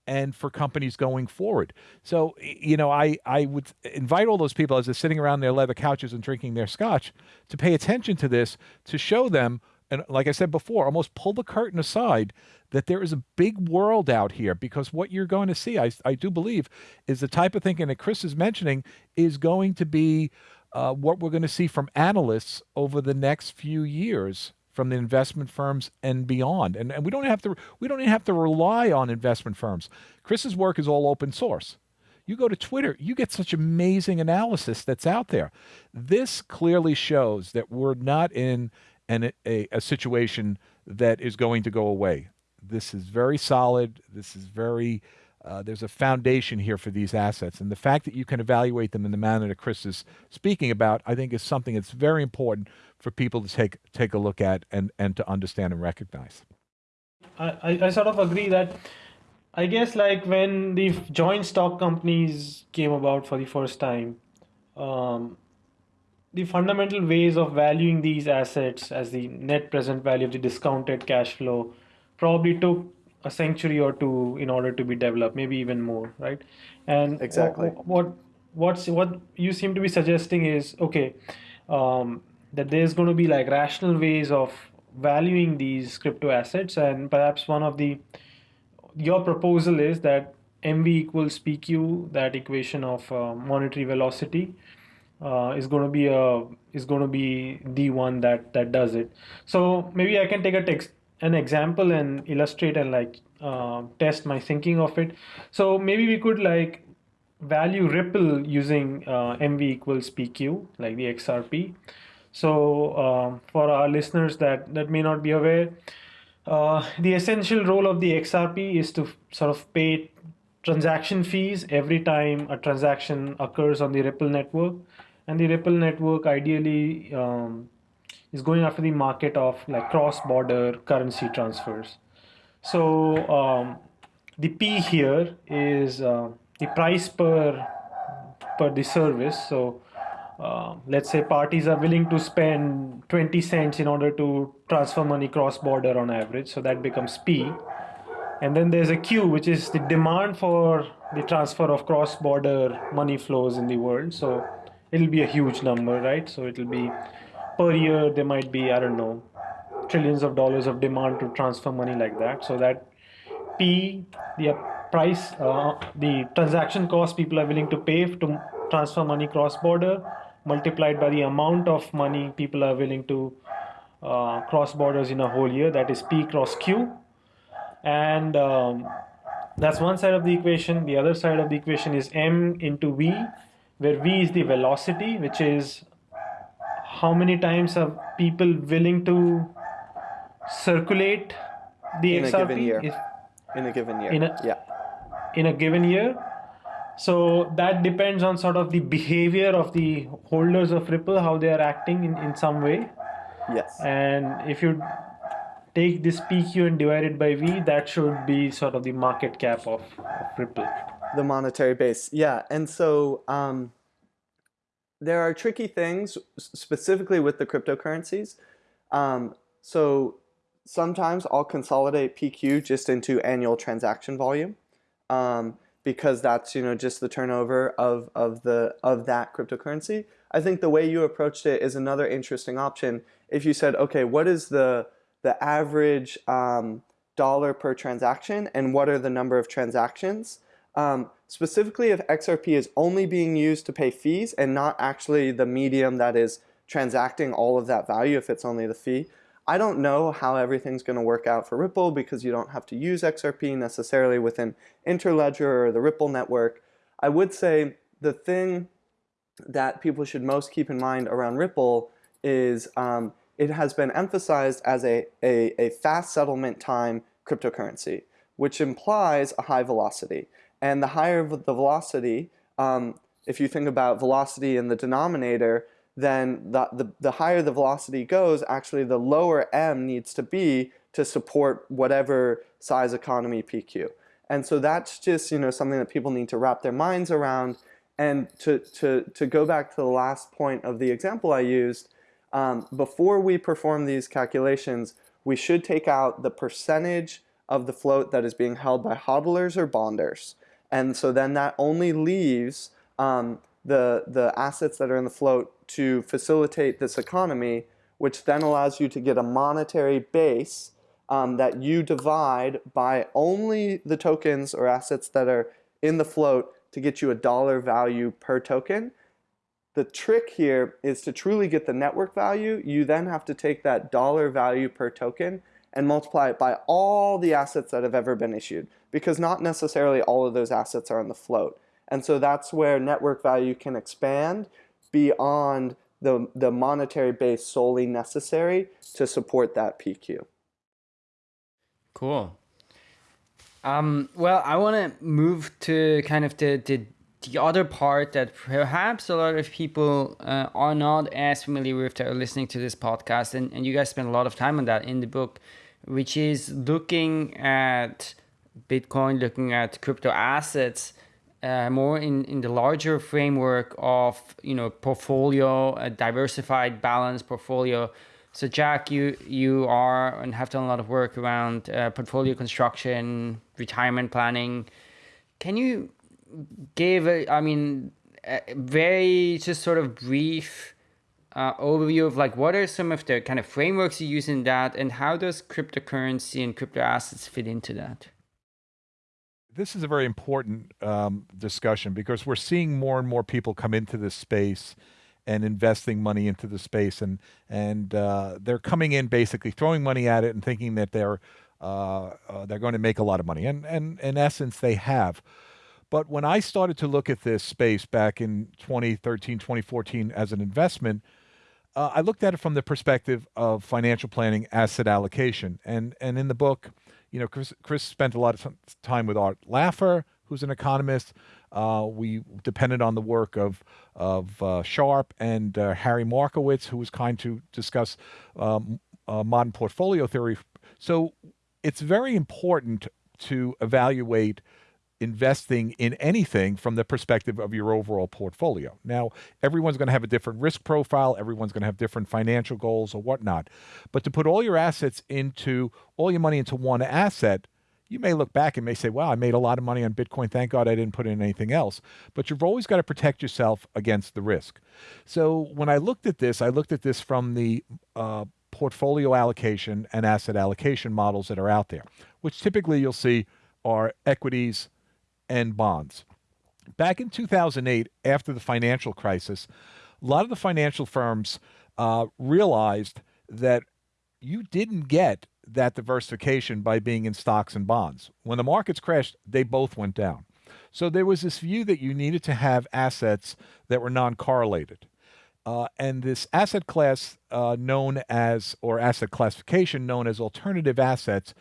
and for companies going forward. So, you know, I, I would invite all those people as they're sitting around their leather couches and drinking their scotch to pay attention to this, to show them, and like I said before, almost pull the curtain aside that there is a big world out here because what you're going to see, I, I do believe, is the type of thinking that Chris is mentioning is going to be uh, what we're going to see from analysts over the next few years from the investment firms and beyond. And, and we don't have to we don't even have to rely on investment firms. Chris's work is all open source. You go to Twitter, you get such amazing analysis that's out there. This clearly shows that we're not in an, a, a situation that is going to go away. This is very solid. This is very, uh, there's a foundation here for these assets. And the fact that you can evaluate them in the manner that Chris is speaking about, I think is something that's very important for people to take, take a look at and, and to understand and recognize. I, I sort of agree that I guess like when the joint stock companies came about for the first time, um, the fundamental ways of valuing these assets as the net present value of the discounted cash flow probably took a century or two in order to be developed, maybe even more, right? And exactly what what's what you seem to be suggesting is okay um, that there's going to be like rational ways of valuing these crypto assets, and perhaps one of the your proposal is that mv equals pq, that equation of uh, monetary velocity. Uh, is going to be a is going to be the one that that does it. So maybe I can take a text an example and illustrate and like uh, test my thinking of it. So maybe we could like value Ripple using uh, MV equals PQ, like the XRP. So uh, for our listeners that, that may not be aware, uh, the essential role of the XRP is to sort of pay transaction fees every time a transaction occurs on the Ripple network. And the Ripple network ideally um, is going after the market of like cross-border currency transfers. So um, the P here is uh, the price per per the service. So uh, let's say parties are willing to spend 20 cents in order to transfer money cross-border on average. So that becomes P. And then there's a Q, which is the demand for the transfer of cross-border money flows in the world. So it'll be a huge number, right? So it'll be per year there might be i don't know trillions of dollars of demand to transfer money like that. So that p the price uh, the transaction cost people are willing to pay to transfer money cross border multiplied by the amount of money people are willing to uh, cross borders in a whole year that is p cross q. And um, that's one side of the equation. The other side of the equation is m into v where v is the velocity which is how many times are people willing to circulate the in XRP? A given year. If, in a given year. In a, yeah. In a given year. So that depends on sort of the behavior of the holders of Ripple, how they are acting in, in some way. Yes. And if you take this PQ and divide it by V, that should be sort of the market cap of, of Ripple. The monetary base, yeah. And so um, there are tricky things specifically with the cryptocurrencies. Um, so sometimes I'll consolidate PQ just into annual transaction volume um, because that's you know just the turnover of, of the of that cryptocurrency. I think the way you approached it is another interesting option. If you said, okay, what is the the average um, dollar per transaction and what are the number of transactions? Um, specifically if XRP is only being used to pay fees and not actually the medium that is transacting all of that value if it's only the fee. I don't know how everything's going to work out for Ripple because you don't have to use XRP necessarily within Interledger or the Ripple network. I would say the thing that people should most keep in mind around Ripple is um, it has been emphasized as a, a, a fast settlement time cryptocurrency, which implies a high velocity. And the higher the velocity, um, if you think about velocity in the denominator, then the, the, the higher the velocity goes, actually the lower m needs to be to support whatever size economy PQ. And so that's just you know something that people need to wrap their minds around. And to, to, to go back to the last point of the example I used, um, before we perform these calculations, we should take out the percentage of the float that is being held by hodlers or bonders. And so then that only leaves um, the, the assets that are in the float to facilitate this economy, which then allows you to get a monetary base um, that you divide by only the tokens or assets that are in the float to get you a dollar value per token. The trick here is to truly get the network value, you then have to take that dollar value per token and multiply it by all the assets that have ever been issued because not necessarily all of those assets are on the float. And so that's where network value can expand beyond the, the monetary base solely necessary to support that PQ. Cool. Um, well, I want to move to kind of the, the, the other part that perhaps a lot of people uh, are not as familiar with that are listening to this podcast, and, and you guys spend a lot of time on that in the book, which is looking at Bitcoin, looking at crypto assets uh, more in, in the larger framework of you know portfolio, a diversified, balanced portfolio. So Jack, you you are and have done a lot of work around uh, portfolio construction, retirement planning. Can you give a, I mean, a very just sort of brief uh, overview of like what are some of the kind of frameworks you use in that, and how does cryptocurrency and crypto assets fit into that? this is a very important um, discussion because we're seeing more and more people come into this space and investing money into the space, and and uh, they're coming in basically throwing money at it and thinking that they're uh, uh, they're going to make a lot of money, and and in essence they have. But when I started to look at this space back in 2013, 2014 as an investment, uh, I looked at it from the perspective of financial planning, asset allocation, and and in the book, you know, Chris, Chris spent a lot of time with Art Laffer, who's an economist. Uh, we depended on the work of of uh, Sharpe and uh, Harry Markowitz, who was kind to discuss um, uh, modern portfolio theory. So it's very important to evaluate investing in anything from the perspective of your overall portfolio. Now, everyone's going to have a different risk profile, everyone's going to have different financial goals or whatnot. But to put all your assets into, all your money into one asset, you may look back and may say, wow, I made a lot of money on Bitcoin. Thank God I didn't put in anything else. But you've always got to protect yourself against the risk. So when I looked at this, I looked at this from the uh, portfolio allocation and asset allocation models that are out there, which typically you'll see are equities, and bonds. Back in 2008, after the financial crisis, a lot of the financial firms uh, realized that you didn't get that diversification by being in stocks and bonds. When the markets crashed, they both went down. So there was this view that you needed to have assets that were non correlated. Uh, and this asset class uh, known as, or asset classification known as alternative assets,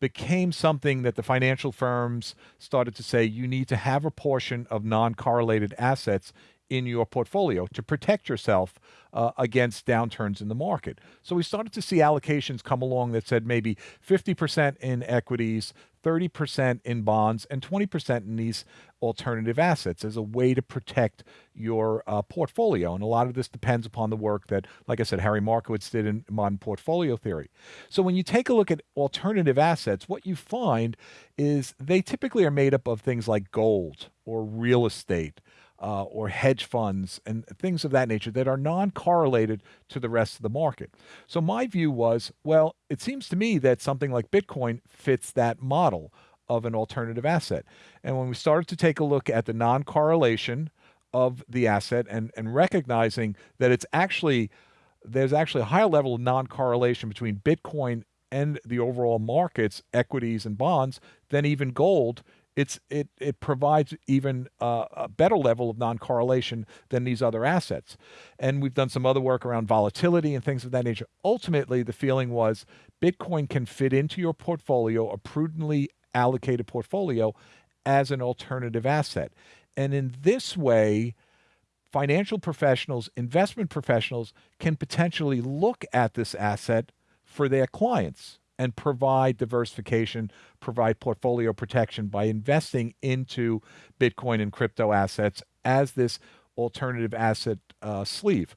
became something that the financial firms started to say you need to have a portion of non correlated assets in your portfolio to protect yourself uh, against downturns in the market. So we started to see allocations come along that said maybe 50% in equities, 30% in bonds, and 20% in these alternative assets as a way to protect your uh, portfolio. And a lot of this depends upon the work that, like I said, Harry Markowitz did in modern portfolio theory. So when you take a look at alternative assets, what you find is they typically are made up of things like gold or real estate uh, or hedge funds and things of that nature that are non correlated to the rest of the market. So, my view was well, it seems to me that something like Bitcoin fits that model of an alternative asset. And when we started to take a look at the non correlation of the asset and, and recognizing that it's actually there's actually a higher level of non correlation between Bitcoin and the overall markets, equities and bonds, than even gold it's it it provides even a better level of non-correlation than these other assets. And we've done some other work around volatility and things of that nature. Ultimately, the feeling was Bitcoin can fit into your portfolio, a prudently allocated portfolio, as an alternative asset. And in this way, financial professionals, investment professionals can potentially look at this asset for their clients and provide diversification, provide portfolio protection by investing into Bitcoin and crypto assets as this alternative asset uh, sleeve.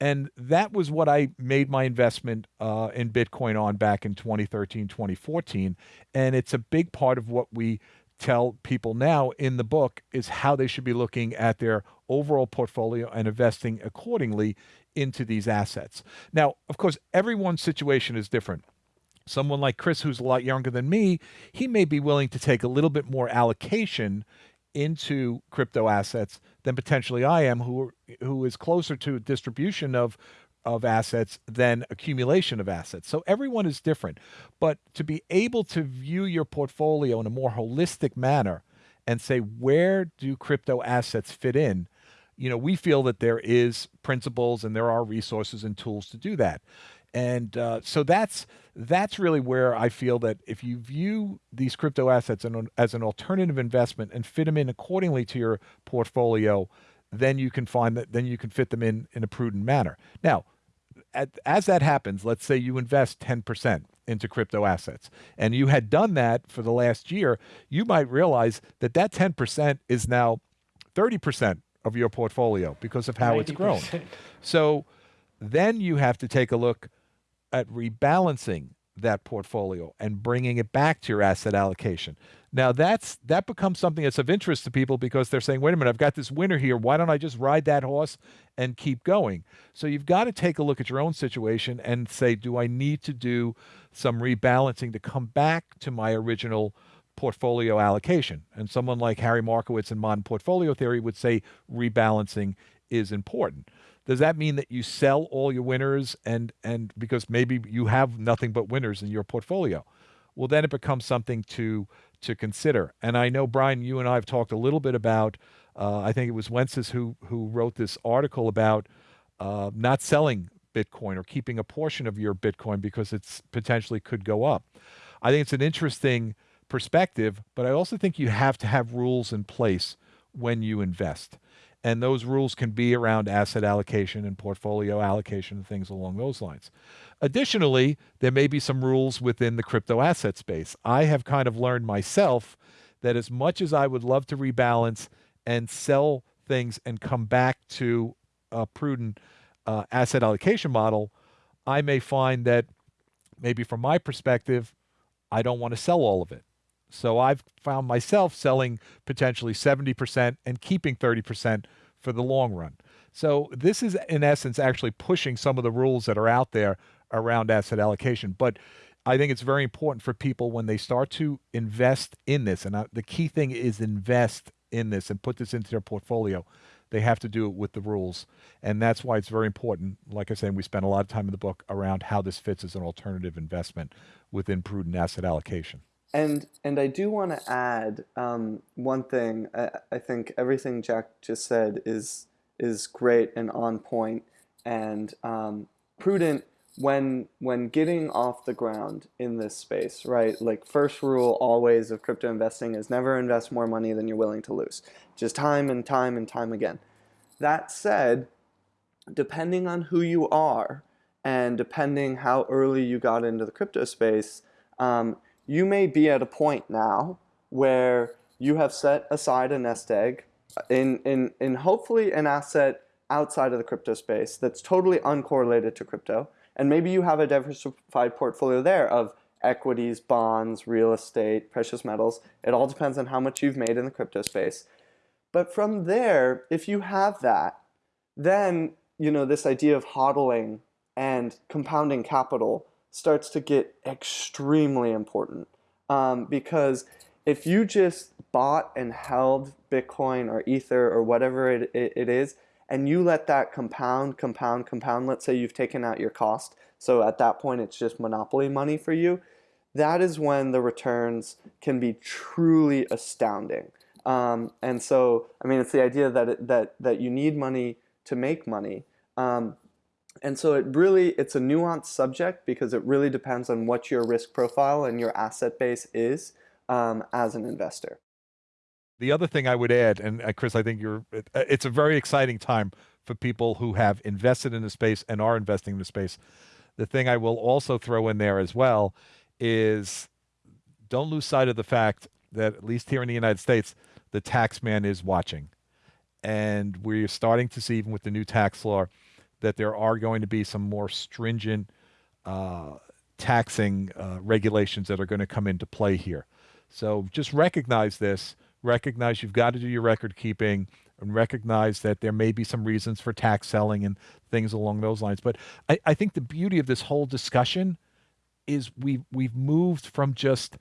And that was what I made my investment uh, in Bitcoin on back in 2013, 2014. And it's a big part of what we tell people now in the book is how they should be looking at their overall portfolio and investing accordingly into these assets. Now, of course, everyone's situation is different. Someone like Chris, who's a lot younger than me, he may be willing to take a little bit more allocation into crypto assets than potentially I am, who who is closer to distribution of of assets than accumulation of assets. So everyone is different, but to be able to view your portfolio in a more holistic manner and say where do crypto assets fit in, you know, we feel that there is principles and there are resources and tools to do that. And uh, so that's that's really where I feel that if you view these crypto assets as an alternative investment and fit them in accordingly to your portfolio, then you can find that then you can fit them in in a prudent manner. Now, at, as that happens, let's say you invest 10% into crypto assets and you had done that for the last year, you might realize that that 10% is now 30% of your portfolio because of how 90%. it's grown. So then you have to take a look at rebalancing that portfolio and bringing it back to your asset allocation. Now that's that becomes something that's of interest to people because they're saying, wait a minute, I've got this winner here. Why don't I just ride that horse and keep going? So you've got to take a look at your own situation and say, do I need to do some rebalancing to come back to my original portfolio allocation? And someone like Harry Markowitz in modern portfolio theory would say rebalancing is important does that mean that you sell all your winners and and because maybe you have nothing but winners in your portfolio? Well then it becomes something to to consider. And i know brian you and i have talked a little bit about uh, i think it was wences who who wrote this article about uh, not selling bitcoin or keeping a portion of your bitcoin because it's potentially could go up. I think it's an interesting perspective but i also think you have to have rules in place when you invest and those rules can be around asset allocation and portfolio allocation and things along those lines. Additionally, there may be some rules within the crypto asset space. I have kind of learned myself that as much as I would love to rebalance and sell things and come back to a prudent uh, asset allocation model, I may find that maybe from my perspective, I don't want to sell all of it. So I've found myself selling potentially 70% and keeping 30% for the long run. So this is in essence actually pushing some of the rules that are out there around asset allocation. But I think it's very important for people when they start to invest in this, and the key thing is invest in this and put this into their portfolio. They have to do it with the rules. And that's why it's very important. Like I said, we spent a lot of time in the book around how this fits as an alternative investment within prudent asset allocation. And and I do want to add um, one thing. I, I think everything Jack just said is is great and on point and um, prudent when when getting off the ground in this space, right? Like first rule always of crypto investing is never invest more money than you're willing to lose. Just time and time and time again. That said, depending on who you are and depending how early you got into the crypto space, um, you may be at a point now where you have set aside a nest egg uh, in, in, in hopefully an asset outside of the crypto space that's totally uncorrelated to crypto. And maybe you have a diversified portfolio there of equities, bonds, real estate, precious metals. It all depends on how much you've made in the crypto space. But from there, if you have that, then you know this idea of hodling and compounding capital starts to get extremely important um, because if you just bought and held Bitcoin or Ether or whatever it, it, it is, and you let that compound, compound, compound, let's say you've taken out your cost, so at that point it's just monopoly money for you, that is when the returns can be truly astounding. Um, and so, I mean, it's the idea that, it, that, that you need money to make money. Um, and so it really, it's a nuanced subject because it really depends on what your risk profile and your asset base is um, as an investor. The other thing I would add, and uh, Chris, I think you're, uh, it's a very exciting time for people who have invested in the space and are investing in the space. The thing I will also throw in there as well is don't lose sight of the fact that at least here in the United States, the tax man is watching. And we're starting to see, even with the new tax law, that there are going to be some more stringent uh, taxing uh, regulations that are going to come into play here. So just recognize this. Recognize you've got to do your record keeping and recognize that there may be some reasons for tax selling and things along those lines. But I, I think the beauty of this whole discussion is we've we've moved from just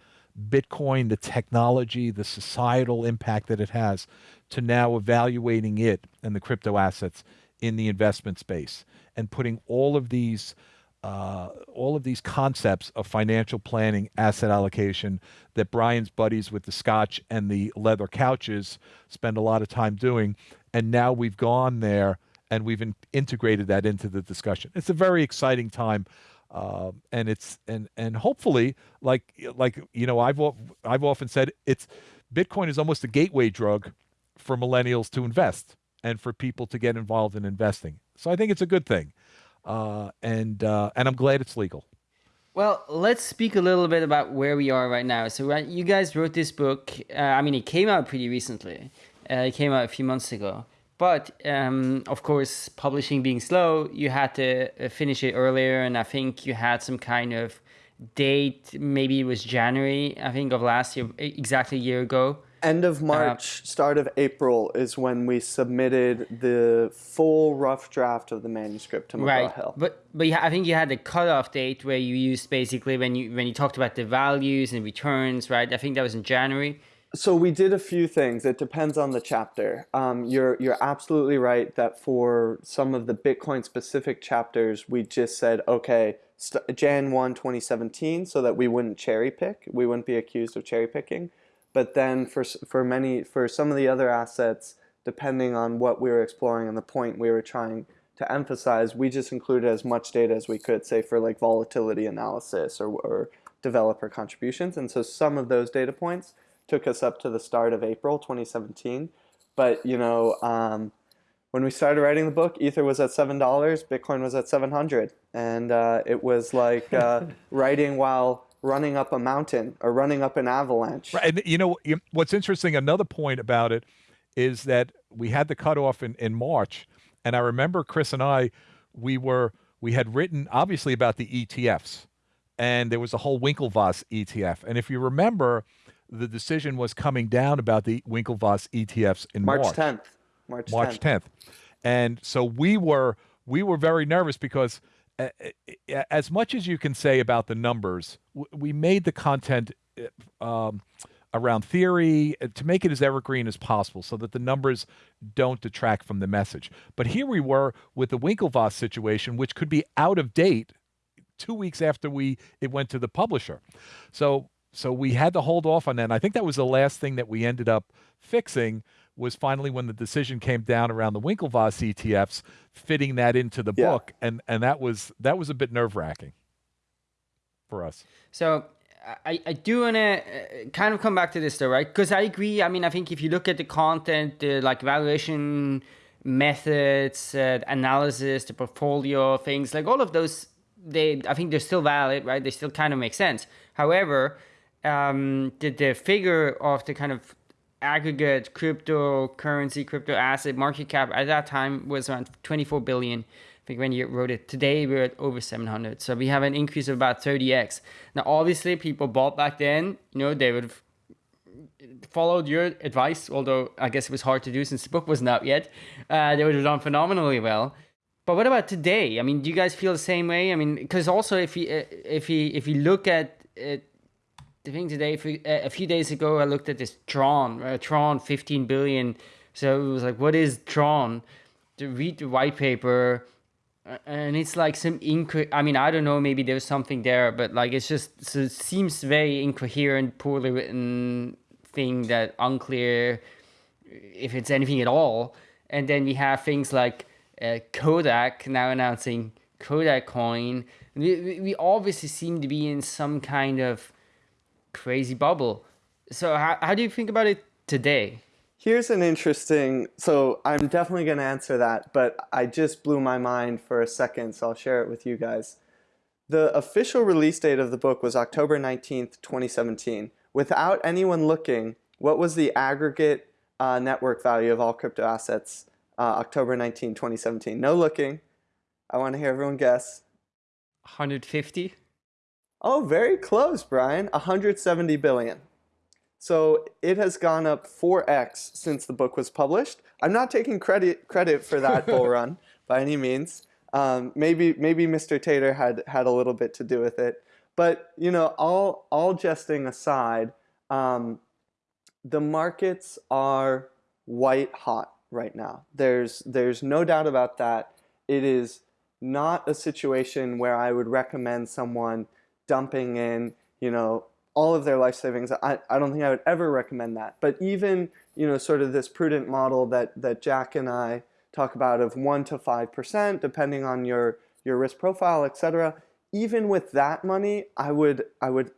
Bitcoin, the technology, the societal impact that it has, to now evaluating it and the crypto assets in the investment space and putting all of these uh, all of these concepts of financial planning, asset allocation that Brian's buddies with the scotch and the leather couches spend a lot of time doing. And now we've gone there and we've in integrated that into the discussion. It's a very exciting time. Uh, and it's and and hopefully like like you know I've I've often said it's Bitcoin is almost a gateway drug for millennials to invest and for people to get involved in investing. So I think it's a good thing uh, and uh, and I'm glad it's legal. Well, let's speak a little bit about where we are right now. So, right, you guys wrote this book. Uh, I mean, it came out pretty recently. Uh, it came out a few months ago. But um, of course, publishing being slow, you had to uh, finish it earlier, and I think you had some kind of date. Maybe it was January, I think, of last year, exactly a year ago. End of uh, March, uh, start of April is when we submitted the full rough draft of the manuscript to McGraw right. Hill. But but yeah, I think you had a cutoff date where you used basically when you when you talked about the values and returns, right? I think that was in January. So we did a few things. It depends on the chapter. Um, you're you're absolutely right that for some of the Bitcoin specific chapters, we just said okay, Jan 1, 2017, so that we wouldn't cherry pick. We wouldn't be accused of cherry picking. But then for, for many, for some of the other assets, depending on what we were exploring and the point we were trying to emphasize, we just included as much data as we could, say for like volatility analysis or, or developer contributions. And so some of those data points took us up to the start of April 2017. But you know, um, when we started writing the book, Ether was at seven dollars, Bitcoin was at seven hundred, and uh, it was like uh, writing while running up a mountain or running up an avalanche. Right. And you know what's interesting? Another point about it is that we had the cutoff in, in March, and I remember Chris and I, we were we had written obviously about the ETFs, and there was a whole Winklevoss ETF, and if you remember, the decision was coming down about the Winklevoss ETFs in March. March 10th. March 10th. March 10th. And so we were we were very nervous because as much as you can say about the numbers, we made the content uh, um, around theory uh, to make it as evergreen as possible so that the numbers don't detract from the message. But here we were with the Winklevoss situation, which could be out of date two weeks after we it went to the publisher. So so we had to hold off on that. And I think that was the last thing that we ended up fixing was finally when the decision came down around the Winklevoss ETFs, fitting that into the yeah. book, and and that was that was a bit nerve wracking for us. So I, I do want to uh, kind of come back to this though, right? Because I agree. I mean, I think if you look at the content, the like valuation methods, uh, analysis, the portfolio things, like all of those, they I think they're still valid, right? They still kind of make sense. However, um, the the figure of the kind of aggregate cryptocurrency, crypto asset market cap at that time was around 24 billion. I think when you wrote it today, we're at over 700. So we have an increase of about 30x. Now, obviously, people bought back then. You know, they would have followed your advice, although I guess it was hard to do since the book wasn't out yet. Uh, they would have done phenomenally well. But what about today? I mean, do you guys feel the same way? I mean, because also if you if you if you look at it the thing today, a few days ago, I looked at this Tron, uh, Tron 15 billion. So it was like, what is Tron? To read the white paper, and it's like some inco. I mean, I don't know. Maybe there's something there, but like it's just so it seems very incoherent, poorly written thing that unclear if it's anything at all. And then we have things like uh, Kodak now announcing Kodak coin. We, we obviously seem to be in some kind of crazy bubble. So how, how do you think about it today? Here's an interesting, so I'm definitely going to answer that, but I just blew my mind for a second, so I'll share it with you guys. The official release date of the book was October 19th, 2017. Without anyone looking, what was the aggregate uh, network value of all crypto assets uh, October 19, 2017? No looking, I want to hear everyone guess. 150. Oh, very close, Brian. 170 billion. So it has gone up 4x since the book was published. I'm not taking credit credit for that bull run by any means. Um, maybe maybe Mr. Tatar had had a little bit to do with it, but you know, all all jesting aside, um, the markets are white hot right now. There's there's no doubt about that. It is not a situation where I would recommend someone dumping in, you know, all of their life savings. I, I don't think I would ever recommend that. But even, you know, sort of this prudent model that, that Jack and I talk about of 1 to 5%, depending on your, your risk profile, etc. Even with that money, I would, I would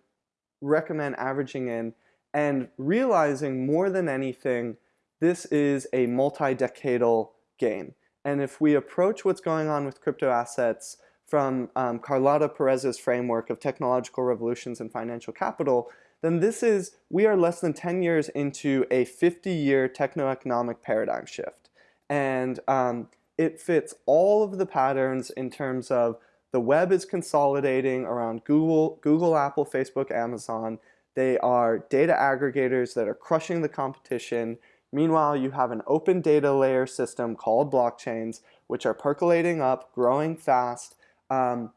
recommend averaging in and realizing more than anything, this is a multi-decadal game. And if we approach what's going on with crypto assets from um, Carlota Perez's framework of technological revolutions and financial capital, then this is, we are less than 10 years into a 50-year techno-economic paradigm shift. And um, it fits all of the patterns in terms of the web is consolidating around Google, Google, Apple, Facebook, Amazon. They are data aggregators that are crushing the competition. Meanwhile, you have an open data layer system called blockchains, which are percolating up, growing fast, um,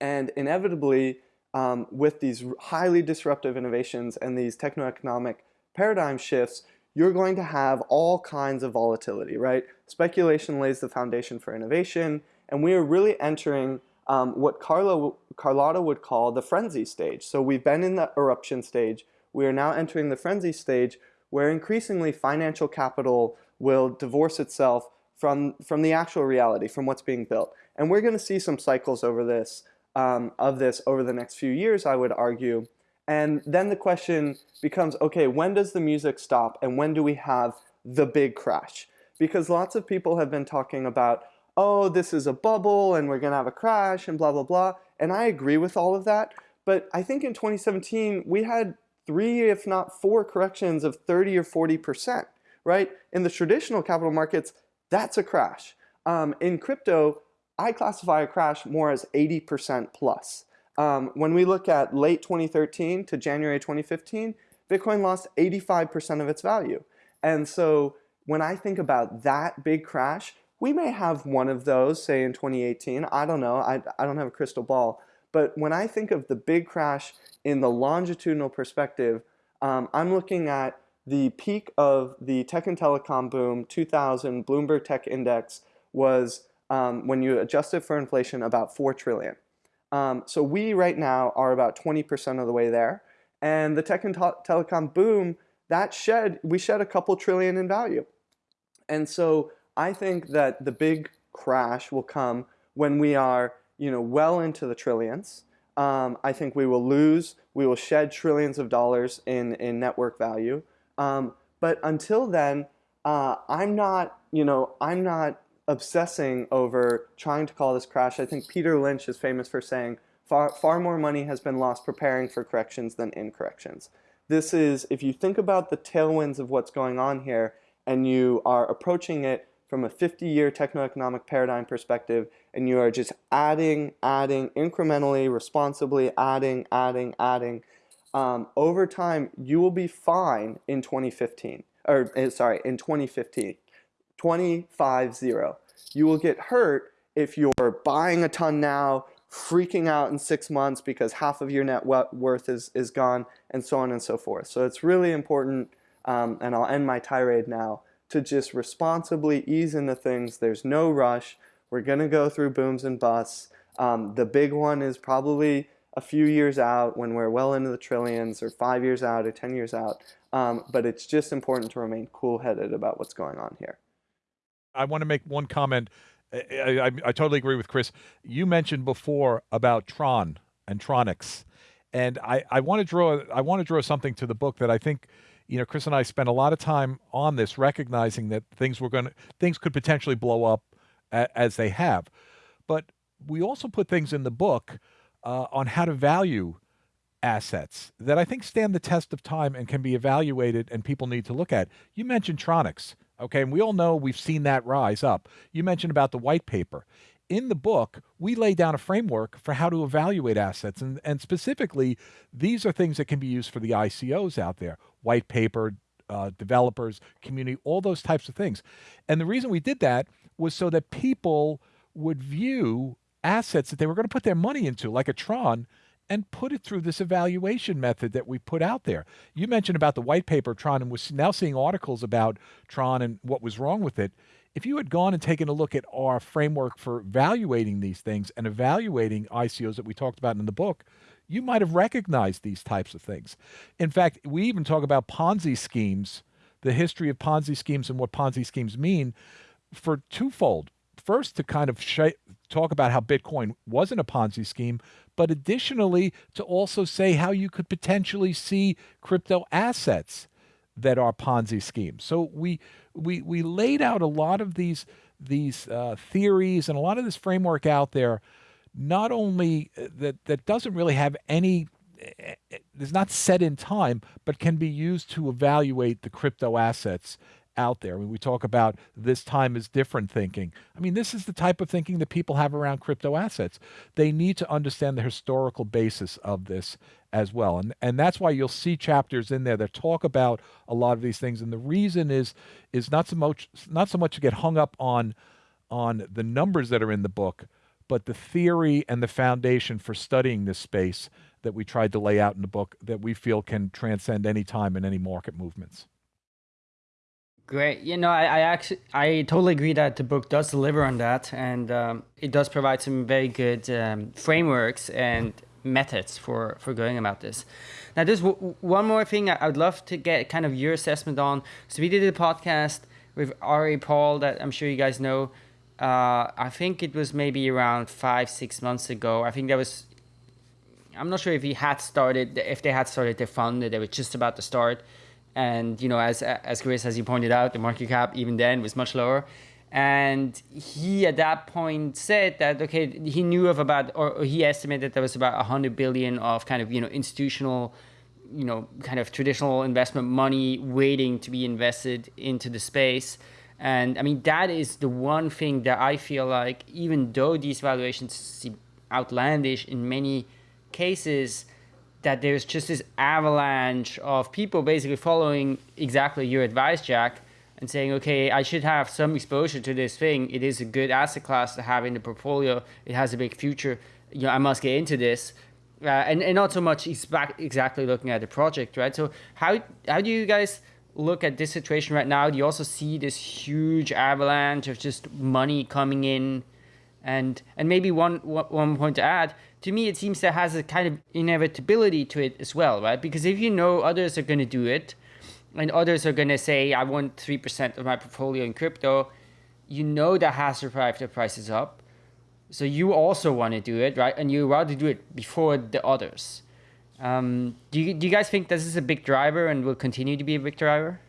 and inevitably, um, with these highly disruptive innovations and these techno-economic paradigm shifts, you're going to have all kinds of volatility, right? Speculation lays the foundation for innovation, and we are really entering um, what Carlo, Carlota would call the frenzy stage. So we've been in the eruption stage. We are now entering the frenzy stage where increasingly financial capital will divorce itself from, from the actual reality, from what's being built. And we're going to see some cycles over this, um, of this over the next few years, I would argue. And then the question becomes, okay, when does the music stop and when do we have the big crash? Because lots of people have been talking about, oh, this is a bubble and we're going to have a crash and blah, blah, blah. And I agree with all of that. But I think in 2017, we had three, if not four corrections of 30 or 40%, right? In the traditional capital markets, that's a crash. Um, in crypto, I classify a crash more as 80% plus. Um, when we look at late 2013 to January 2015, Bitcoin lost 85% of its value. And so when I think about that big crash, we may have one of those, say in 2018. I don't know. I, I don't have a crystal ball. But when I think of the big crash in the longitudinal perspective, um, I'm looking at the peak of the tech and telecom boom, 2000 Bloomberg Tech Index was, um, when you adjust it for inflation, about 4 trillion. Um, so we right now are about 20% of the way there. And the tech and telecom boom, that shed, we shed a couple trillion in value. And so I think that the big crash will come when we are you know, well into the trillions. Um, I think we will lose, we will shed trillions of dollars in, in network value. Um, but until then, uh, I'm not, you know, I'm not obsessing over trying to call this crash. I think Peter Lynch is famous for saying far, far more money has been lost preparing for corrections than in corrections. This is, if you think about the tailwinds of what's going on here and you are approaching it from a 50-year techno-economic paradigm perspective, and you are just adding, adding, incrementally, responsibly, adding, adding, adding, um, over time, you will be fine in 2015, or eh, sorry, in 2015, 25-0. You will get hurt if you're buying a ton now, freaking out in six months because half of your net worth is, is gone, and so on and so forth. So it's really important, um, and I'll end my tirade now, to just responsibly ease into things. There's no rush. We're going to go through booms and busts. Um, the big one is probably a few years out when we're well into the trillions or five years out or 10 years out. Um, but it's just important to remain cool-headed about what's going on here. I want to make one comment. I, I, I, totally agree with Chris. You mentioned before about Tron and Tronix. And I, I want to draw I want to draw something to the book that I think you know, Chris and I spent a lot of time on this, recognizing that things were going to, things could potentially blow up a, as they have. But we also put things in the book uh, on how to value assets that I think stand the test of time and can be evaluated and people need to look at. You mentioned Tronix, okay, and we all know we've seen that rise up. You mentioned about the white paper. in the book, we lay down a framework for how to evaluate assets. And, and specifically, these are things that can be used for the ICOs out there white paper, uh, developers, community, all those types of things. And the reason we did that was so that people would view assets that they were going to put their money into, like a Tron, and put it through this evaluation method that we put out there. You mentioned about the white paper Tron, and we're now seeing articles about Tron and what was wrong with it. If you had gone and taken a look at our framework for evaluating these things and evaluating ICOs that we talked about in the book, you might have recognized these types of things. In fact, we even talk about Ponzi schemes, the history of Ponzi schemes and what Ponzi schemes mean for twofold. First, to kind of sh- talk about how Bitcoin wasn't a Ponzi scheme, but additionally to also say how you could potentially see crypto assets that are Ponzi schemes. So we we we laid out a lot of these these uh, theories and a lot of this framework out there. Not only uh, that that doesn't really have any is not set in time, but can be used to evaluate the crypto assets out there. I mean, we talk about this time is different thinking. I mean, this is the type of thinking that people have around crypto assets. They need to understand the historical basis of this as well. And and that's why you'll see chapters in there that talk about a lot of these things. And the reason is is not so much not so much to get hung up on on the numbers that are in the book, but the theory and the foundation for studying this space that we tried to lay out in the book that we feel can transcend any time and any market movements. Great. You know, I, I, actually, I totally agree that the book does deliver on that, and um, it does provide some very good um, frameworks and methods for for going about this. Now, there's one more thing I would love to get kind of your assessment on. So we did a podcast with Ari Paul that I'm sure you guys know. Uh, I think it was maybe around five six months ago. I think that was. I'm not sure if he had started, if they had started their fund, they were just about to start and you know, as as Chris as you pointed out, the market cap even then was much lower. And he at that point said that okay, he knew of about or he estimated there was about hundred billion of kind of you know institutional, you know, kind of traditional investment money waiting to be invested into the space. And I mean that is the one thing that I feel like even though these valuations seem outlandish in many cases, that there's just this avalanche of people basically following exactly your advice, Jack, and saying, okay, I should have some exposure to this thing. It is a good asset class to have in the portfolio. It has a big future. You know, I must get into this. Uh, and, and not so much exactly looking at the project, right? So how how do you guys look at this situation right now? Do you also see this huge avalanche of just money coming in? And and maybe one one point to add, to me, it seems that has a kind of inevitability to it as well, right? Because if you know others are going to do it, and others are going to say, I want 3% of my portfolio in crypto, you know that has to drive the prices up. So you also want to do it, right? And you rather do it before the others. Um, do, you, do you guys think this is a big driver and will continue to be a big driver?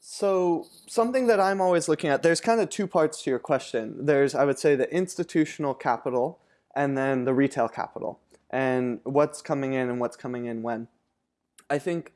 So something that I'm always looking at, there's kind of two parts to your question. There's, I would say, the institutional capital and then the retail capital and what's coming in and what's coming in when. I think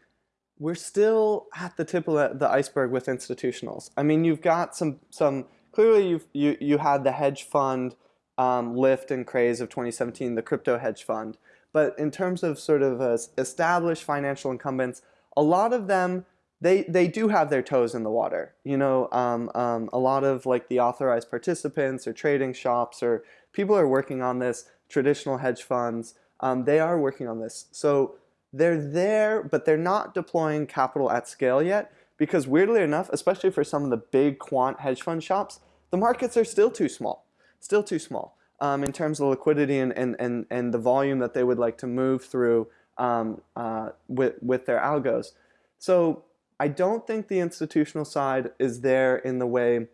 we're still at the tip of the iceberg with institutionals. I mean, you've got some some clearly you've, you you had the hedge fund um, lift and craze of 2017, the crypto hedge fund. But in terms of sort of uh, established financial incumbents, a lot of them they they do have their toes in the water. You know, um, um, a lot of like the authorized participants or trading shops or people are working on this. Traditional hedge funds, um, they are working on this. So they're there, but they're not deploying capital at scale yet because weirdly enough, especially for some of the big quant hedge fund shops, the markets are still too small, still too small um, in terms of liquidity and, and, and, and the volume that they would like to move through um, uh, with, with their algos. So I don't think the institutional side is there in the way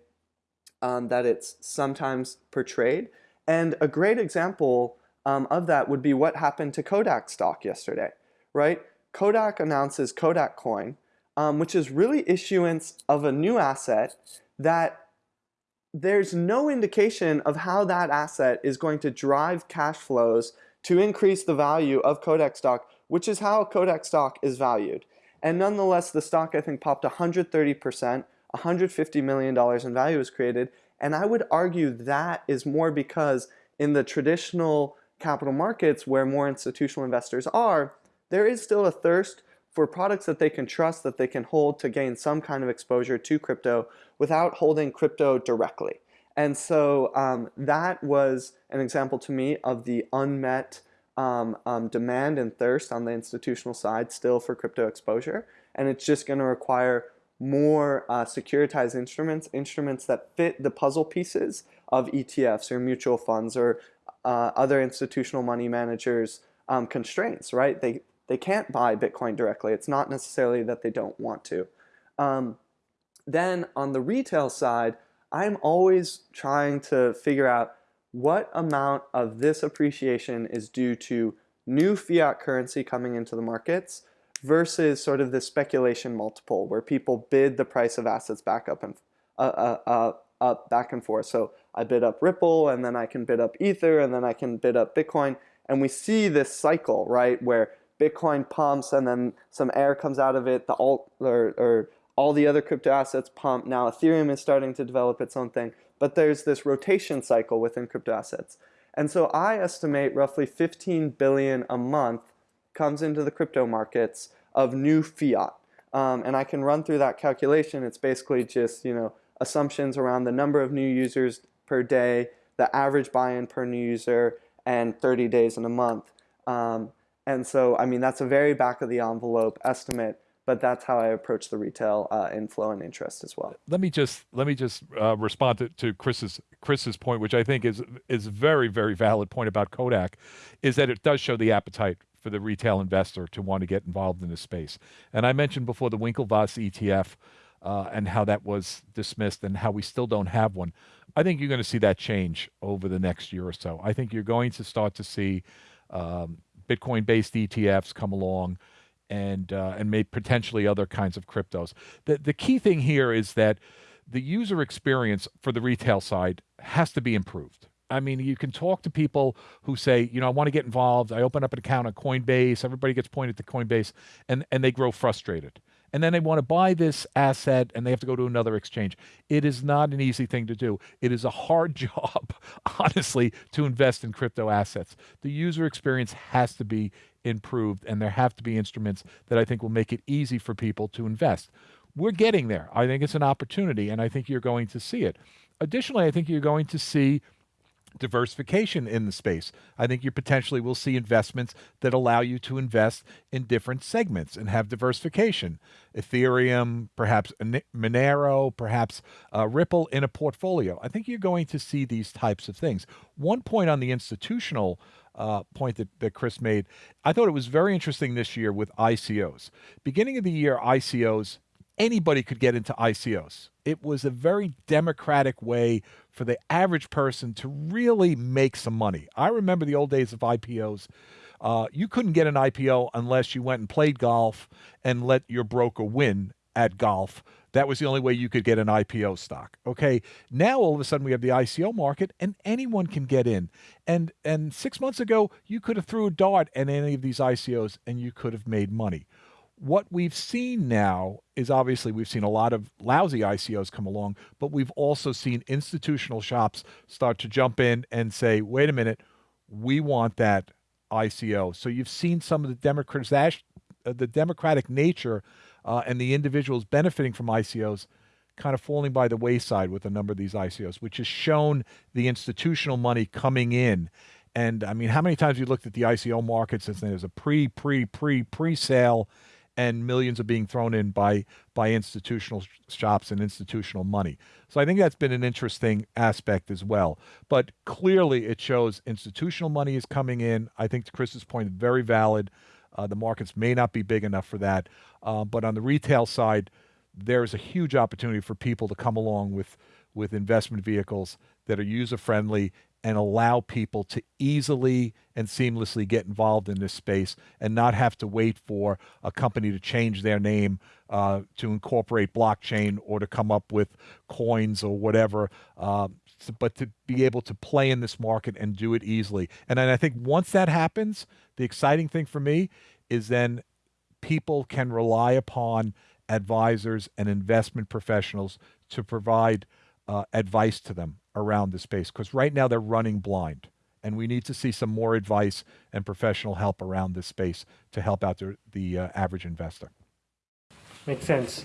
um, that it's sometimes portrayed. And a great example um, of that would be what happened to Kodak stock yesterday, right? Kodak announces Kodak Coin, um, which is really issuance of a new asset that there's no indication of how that asset is going to drive cash flows to increase the value of Kodak stock, which is how Kodak stock is valued. And nonetheless, the stock I think popped 130%, $150 million in value was created, And I would argue that is more because in the traditional capital markets where more institutional investors are, there is still a thirst for products that they can trust, that they can hold to gain some kind of exposure to crypto without holding crypto directly. And so um, that was an example to me of the unmet um, um, demand and thirst on the institutional side still for crypto exposure. And it's just going to require more uh, securitized instruments, instruments that fit the puzzle pieces of ETFs or mutual funds or uh, other institutional money managers um, constraints, right? They, they can't buy Bitcoin directly. It's not necessarily that they don't want to. Um, then on the retail side, I'm always trying to figure out what amount of this appreciation is due to new fiat currency coming into the markets versus sort of the speculation multiple where people bid the price of assets back up and uh, uh, uh, up back and forth. So I bid up Ripple and then I can bid up Ether and then I can bid up Bitcoin. And we see this cycle, right, where Bitcoin pumps and then some air comes out of it, the alt or, or all the other crypto assets pump. Now Ethereum is starting to develop its own thing, but there's this rotation cycle within crypto assets. And so I estimate roughly 15 billion a month comes into the crypto markets of new fiat. Um, and I can run through that calculation. It's basically just, you know, assumptions around the number of new users per day, the average buy-in per new user, and 30 days in a month. Um, and so, I mean, that's a very back of the envelope estimate, but that's how I approach the retail uh, inflow and interest as well. Let me just let me just uh, respond to, to Chris's Chris's point, which I think is is very very valid point about Kodak, is that it does show the appetite for the retail investor to want to get involved in this space. And I mentioned before the Winklevoss ETF uh, and how that was dismissed and how we still don't have one. I think you're going to see that change over the next year or so. I think you're going to start to see um, Bitcoin-based ETFs come along and uh, and maybe potentially other kinds of cryptos. The the key thing here is that the user experience for the retail side has to be improved. I mean, you can talk to people who say, you know, I want to get involved. I open up an account on Coinbase. Everybody gets pointed to Coinbase, and and they grow frustrated. And then they want to buy this asset, and they have to go to another exchange. It is not an easy thing to do. It is a hard job, honestly, to invest in crypto assets. The user experience has to be improved, and there have to be instruments that I think will make it easy for people to invest. We're getting there. I think it's an opportunity, and I think you're going to see it. Additionally, I think you're going to see diversification in the space. I think you potentially will see investments that allow you to invest in different segments and have diversification. Ethereum, perhaps Monero, perhaps uh, Ripple in a portfolio. I think you're going to see these types of things. One point on the institutional uh, point that, that Chris made, I thought it was very interesting this year with ICOs. Beginning of the year, ICOs anybody could get into ICOs. It was a very democratic way for the average person to really make some money. I remember the old days of IPOs. Uh, you couldn't get an IPO unless you went and played golf and let your broker win at golf. That was the only way you could get an IPO stock. Okay, now all of a sudden we have the ICO market, and anyone can get in. And and six months ago, you could have threw a dart at any of these ICOs, and you could have made money what we've seen now is obviously we've seen a lot of lousy ICOs come along, but we've also seen institutional shops start to jump in and say, wait a minute, we want that ICO. So you've seen some of the democratic, uh, the democratic nature uh, and the individuals benefiting from ICOs kind of falling by the wayside with a number of these ICOs, which has shown the institutional money coming in. And I mean, how many times you looked at the ICO market since then? there's a pre, pre, pre, pre sale and millions are being thrown in by by institutional shops and institutional money. So I think that's been an interesting aspect as well. But clearly, it shows institutional money is coming in. I think to Chris's point, very valid. Uh, the markets may not be big enough for that, uh, but on the retail side, there's a huge opportunity for people to come along with with investment vehicles that are user friendly and allow people to easily and seamlessly get involved in this space and not have to wait for a company to change their name uh, to incorporate blockchain or to come up with coins or whatever. Uh, but to be able to play in this market and do it easily. And then I think once that happens, the exciting thing for me is then people can rely upon advisors and investment professionals to provide uh, advice to them around the space because right now they're running blind. And we need to see some more advice and professional help around this space to help out the, the uh, average investor. Makes sense.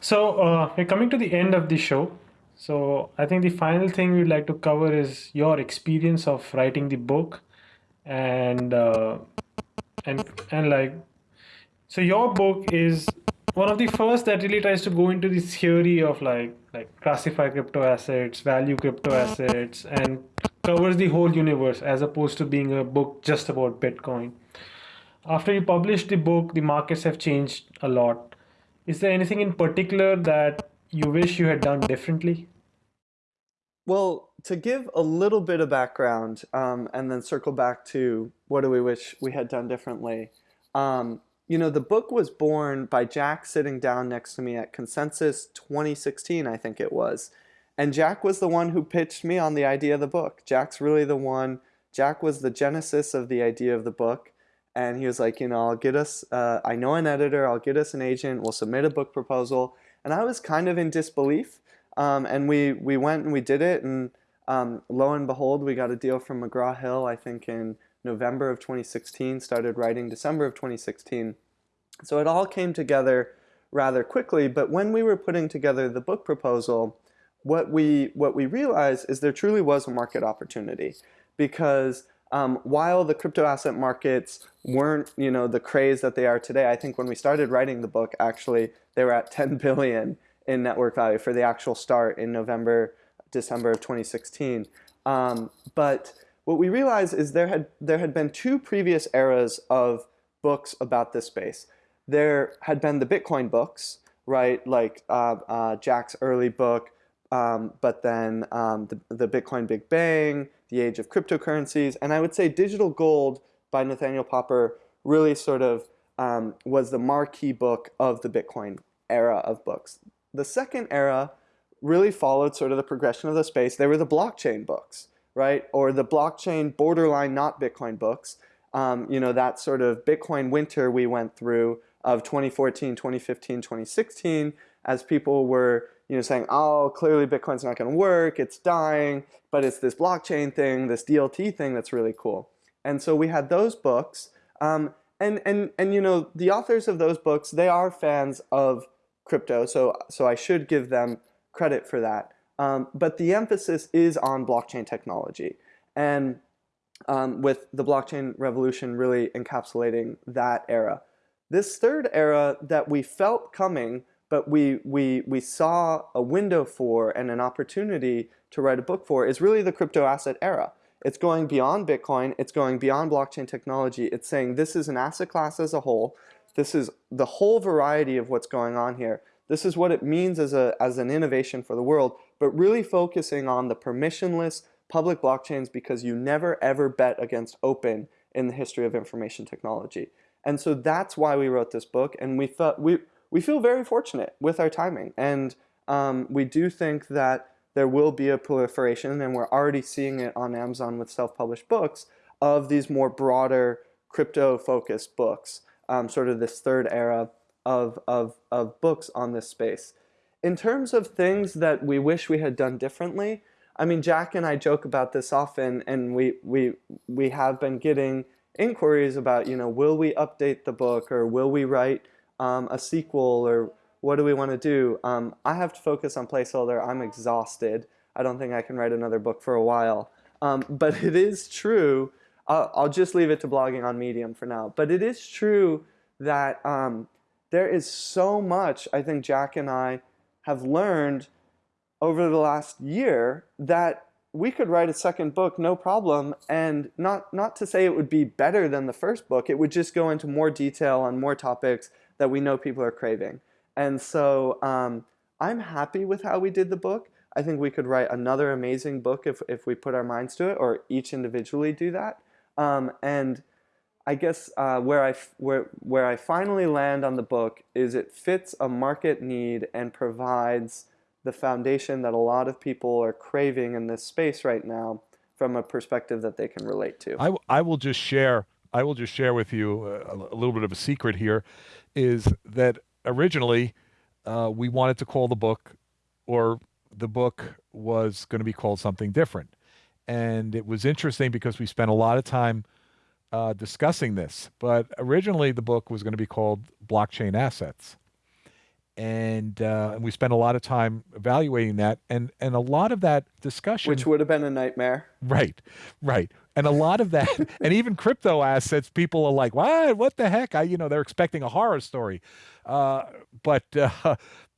So uh, we're coming to the end of the show. So I think the final thing we'd like to cover is your experience of writing the book, and uh, and and like, so your book is one of the first that really tries to go into the theory of like like classify crypto assets, value crypto assets, and covers the whole universe as opposed to being a book just about Bitcoin. After you published the book, the markets have changed a lot. Is there anything in particular that you wish you had done differently? Well, to give a little bit of background um, and then circle back to what do we wish we had done differently. Um, you know, the book was born by Jack sitting down next to me at Consensus 2016, I think it was. And Jack was the one who pitched me on the idea of the book. Jack's really the one, Jack was the genesis of the idea of the book. And he was like, you know, I'll get us, uh, I know an editor, I'll get us an agent, we'll submit a book proposal. And I was kind of in disbelief. Um, and we, we went and we did it. And um, lo and behold, we got a deal from McGraw-Hill, I think in November of 2016, started writing December of 2016. So it all came together rather quickly, but when we were putting together the book proposal, what we, what we realized is there truly was a market opportunity because um, while the crypto asset markets weren't, you know, the craze that they are today, I think when we started writing the book, actually, they were at 10 billion in network value for the actual start in November, December of 2016. Um, but what we realized is there had, there had been two previous eras of books about this space. There had been the Bitcoin books, right, like uh, uh, Jack's early book, um, but then um, the, the Bitcoin Big Bang, the age of cryptocurrencies, and I would say Digital Gold by Nathaniel Popper really sort of um, was the marquee book of the Bitcoin era of books. The second era really followed sort of the progression of the space. They were the blockchain books right? Or the blockchain borderline not Bitcoin books. Um, you know, that sort of Bitcoin winter we went through of 2014, 2015, 2016, as people were, you know, saying, oh, clearly Bitcoin's not going to work, it's dying, but it's this blockchain thing, this DLT thing that's really cool. And so we had those books. Um, and, and, and, you know, the authors of those books, they are fans of crypto, so, so I should give them credit for that. Um, but the emphasis is on blockchain technology. And um, with the blockchain revolution really encapsulating that era. This third era that we felt coming, but we, we, we saw a window for and an opportunity to write a book for is really the crypto asset era. It's going beyond Bitcoin, it's going beyond blockchain technology. It's saying this is an asset class as a whole. This is the whole variety of what's going on here. This is what it means as, a, as an innovation for the world, but really focusing on the permissionless public blockchains because you never ever bet against open in the history of information technology. And so that's why we wrote this book, and we felt we we feel very fortunate with our timing, and um, we do think that there will be a proliferation, and we're already seeing it on Amazon with self-published books of these more broader crypto-focused books, um, sort of this third era of, of, of books on this space. In terms of things that we wish we had done differently, I mean, Jack and I joke about this often, and we, we, we have been getting inquiries about, you know, will we update the book, or will we write um, a sequel, or what do we want to do? Um, I have to focus on placeholder. I'm exhausted. I don't think I can write another book for a while. Um, but it is true, I'll, I'll, just leave it to blogging on Medium for now, but it is true that um, there is so much I think Jack and I have learned over the last year that we could write a second book no problem and not not to say it would be better than the first book it would just go into more detail on more topics that we know people are craving. And so um, I'm happy with how we did the book. I think we could write another amazing book if, if we put our minds to it or each individually do that. Um, and I guess uh, where I where where I finally land on the book is it fits a market need and provides the foundation that a lot of people are craving in this space right now from a perspective that they can relate to. I, I will just share I will just share with you a, a little bit of a secret here is that originally uh, we wanted to call the book or the book was going to be called something different. And it was interesting because we spent a lot of time uh, discussing this. But originally, the book was going to be called Blockchain Assets. And, uh, and we spent a lot of time evaluating that, and, and a lot of that discussion, which would have been a nightmare. Right, right, and a lot of that, and even crypto assets, people are like, "What? What the heck?" I, you know, they're expecting a horror story, uh, but uh,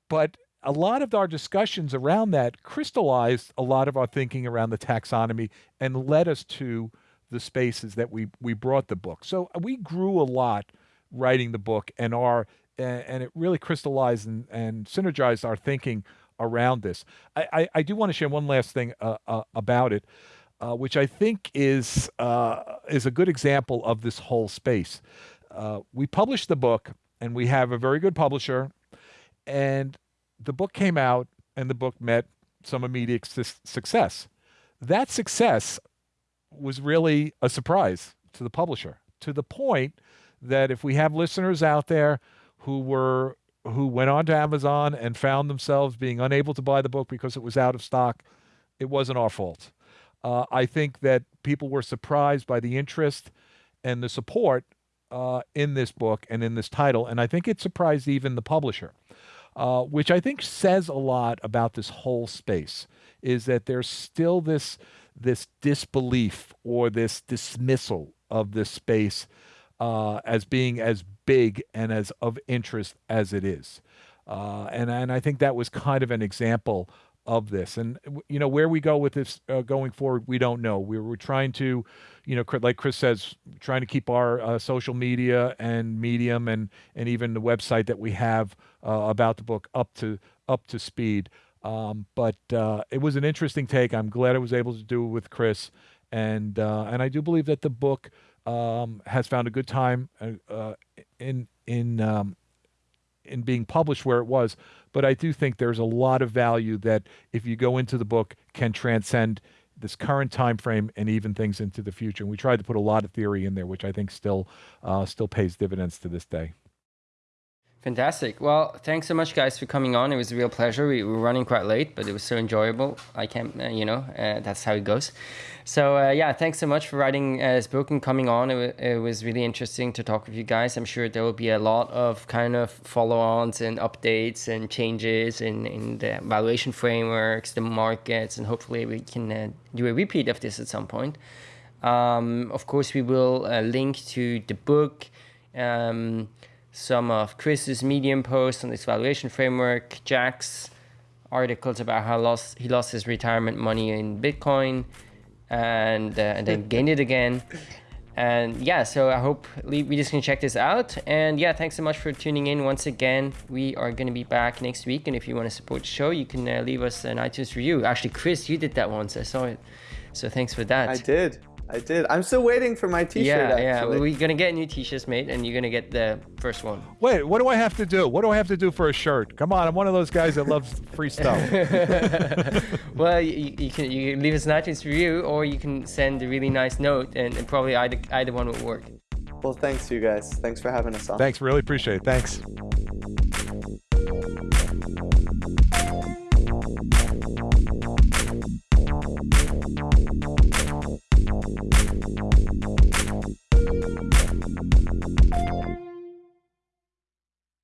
but a lot of our discussions around that crystallized a lot of our thinking around the taxonomy and led us to the spaces that we we brought the book. So uh, we grew a lot writing the book, and our and it really crystallized and, and synergized our thinking around this. I, I, I do want to share one last thing uh, uh, about it, uh, which I think is uh, is a good example of this whole space. Uh, we published the book, and we have a very good publisher, and the book came out and the book met some immediate su- success. That success was really a surprise to the publisher to the point that if we have listeners out there who were who went on to Amazon and found themselves being unable to buy the book because it was out of stock, it wasn't our fault. Uh, I think that people were surprised by the interest and the support uh, in this book and in this title, and I think it surprised even the publisher uh, which I think says a lot about this whole space, is that there's still this this disbelief or this dismissal of this space uh, as being as big and as of interest as it is. Uh, and and I think that was kind of an example of this. And you know where we go with this uh, going forward, we don't know. We were trying to, you know, like Chris says, trying to keep our uh, social media and Medium and and even the website that we have uh, about the book up to up to speed. Um, but uh, it was an interesting take. I'm glad I was able to do it with Chris, and uh, and I do believe that the book um, has found a good time uh, in in um, in being published where it was. But I do think there's a lot of value that if you go into the book can transcend this current time frame and even things into the future. And we tried to put a lot of theory in there, which I think still uh, still pays dividends to this day. Fantastic. Well, thanks so much, guys, for coming on. It was a real pleasure. We were running quite late, but it was so enjoyable. I can't, uh, you know, uh, that's how it goes. So, uh, yeah, thanks so much for writing uh, this book and coming on. It, it, was really interesting to talk with you guys. I'm sure there will be a lot of kind of follow ons and updates and changes in, in the valuation frameworks, the markets, and hopefully we can uh, do a repeat of this at some point. Um, of course, we will uh, link to the book. Um, some of Chris's Medium posts on this valuation framework, Jack's articles about how lost, he lost his retirement money in Bitcoin and, uh, and then gained it again. And yeah, so I hope we just can check this out. And yeah, thanks so much for tuning in once again. We are going to be back next week. And if you want to support the show, you can uh, leave us an iTunes review. Actually, Chris, you did that once. I saw it. So thanks for that. I did. I did. I'm still waiting for my T-shirt. Yeah, actually. yeah. We're gonna get new T-shirts made, and you're gonna get the first one. Wait, what do I have to do? What do I have to do for a shirt? Come on, I'm one of those guys that loves free stuff. well, you, you, can you can leave us an iTunes review, or you can send a really nice note, and, and probably either either one will work. Well, thanks you guys. Thanks for having us on. Thanks, really appreciate it. Thanks.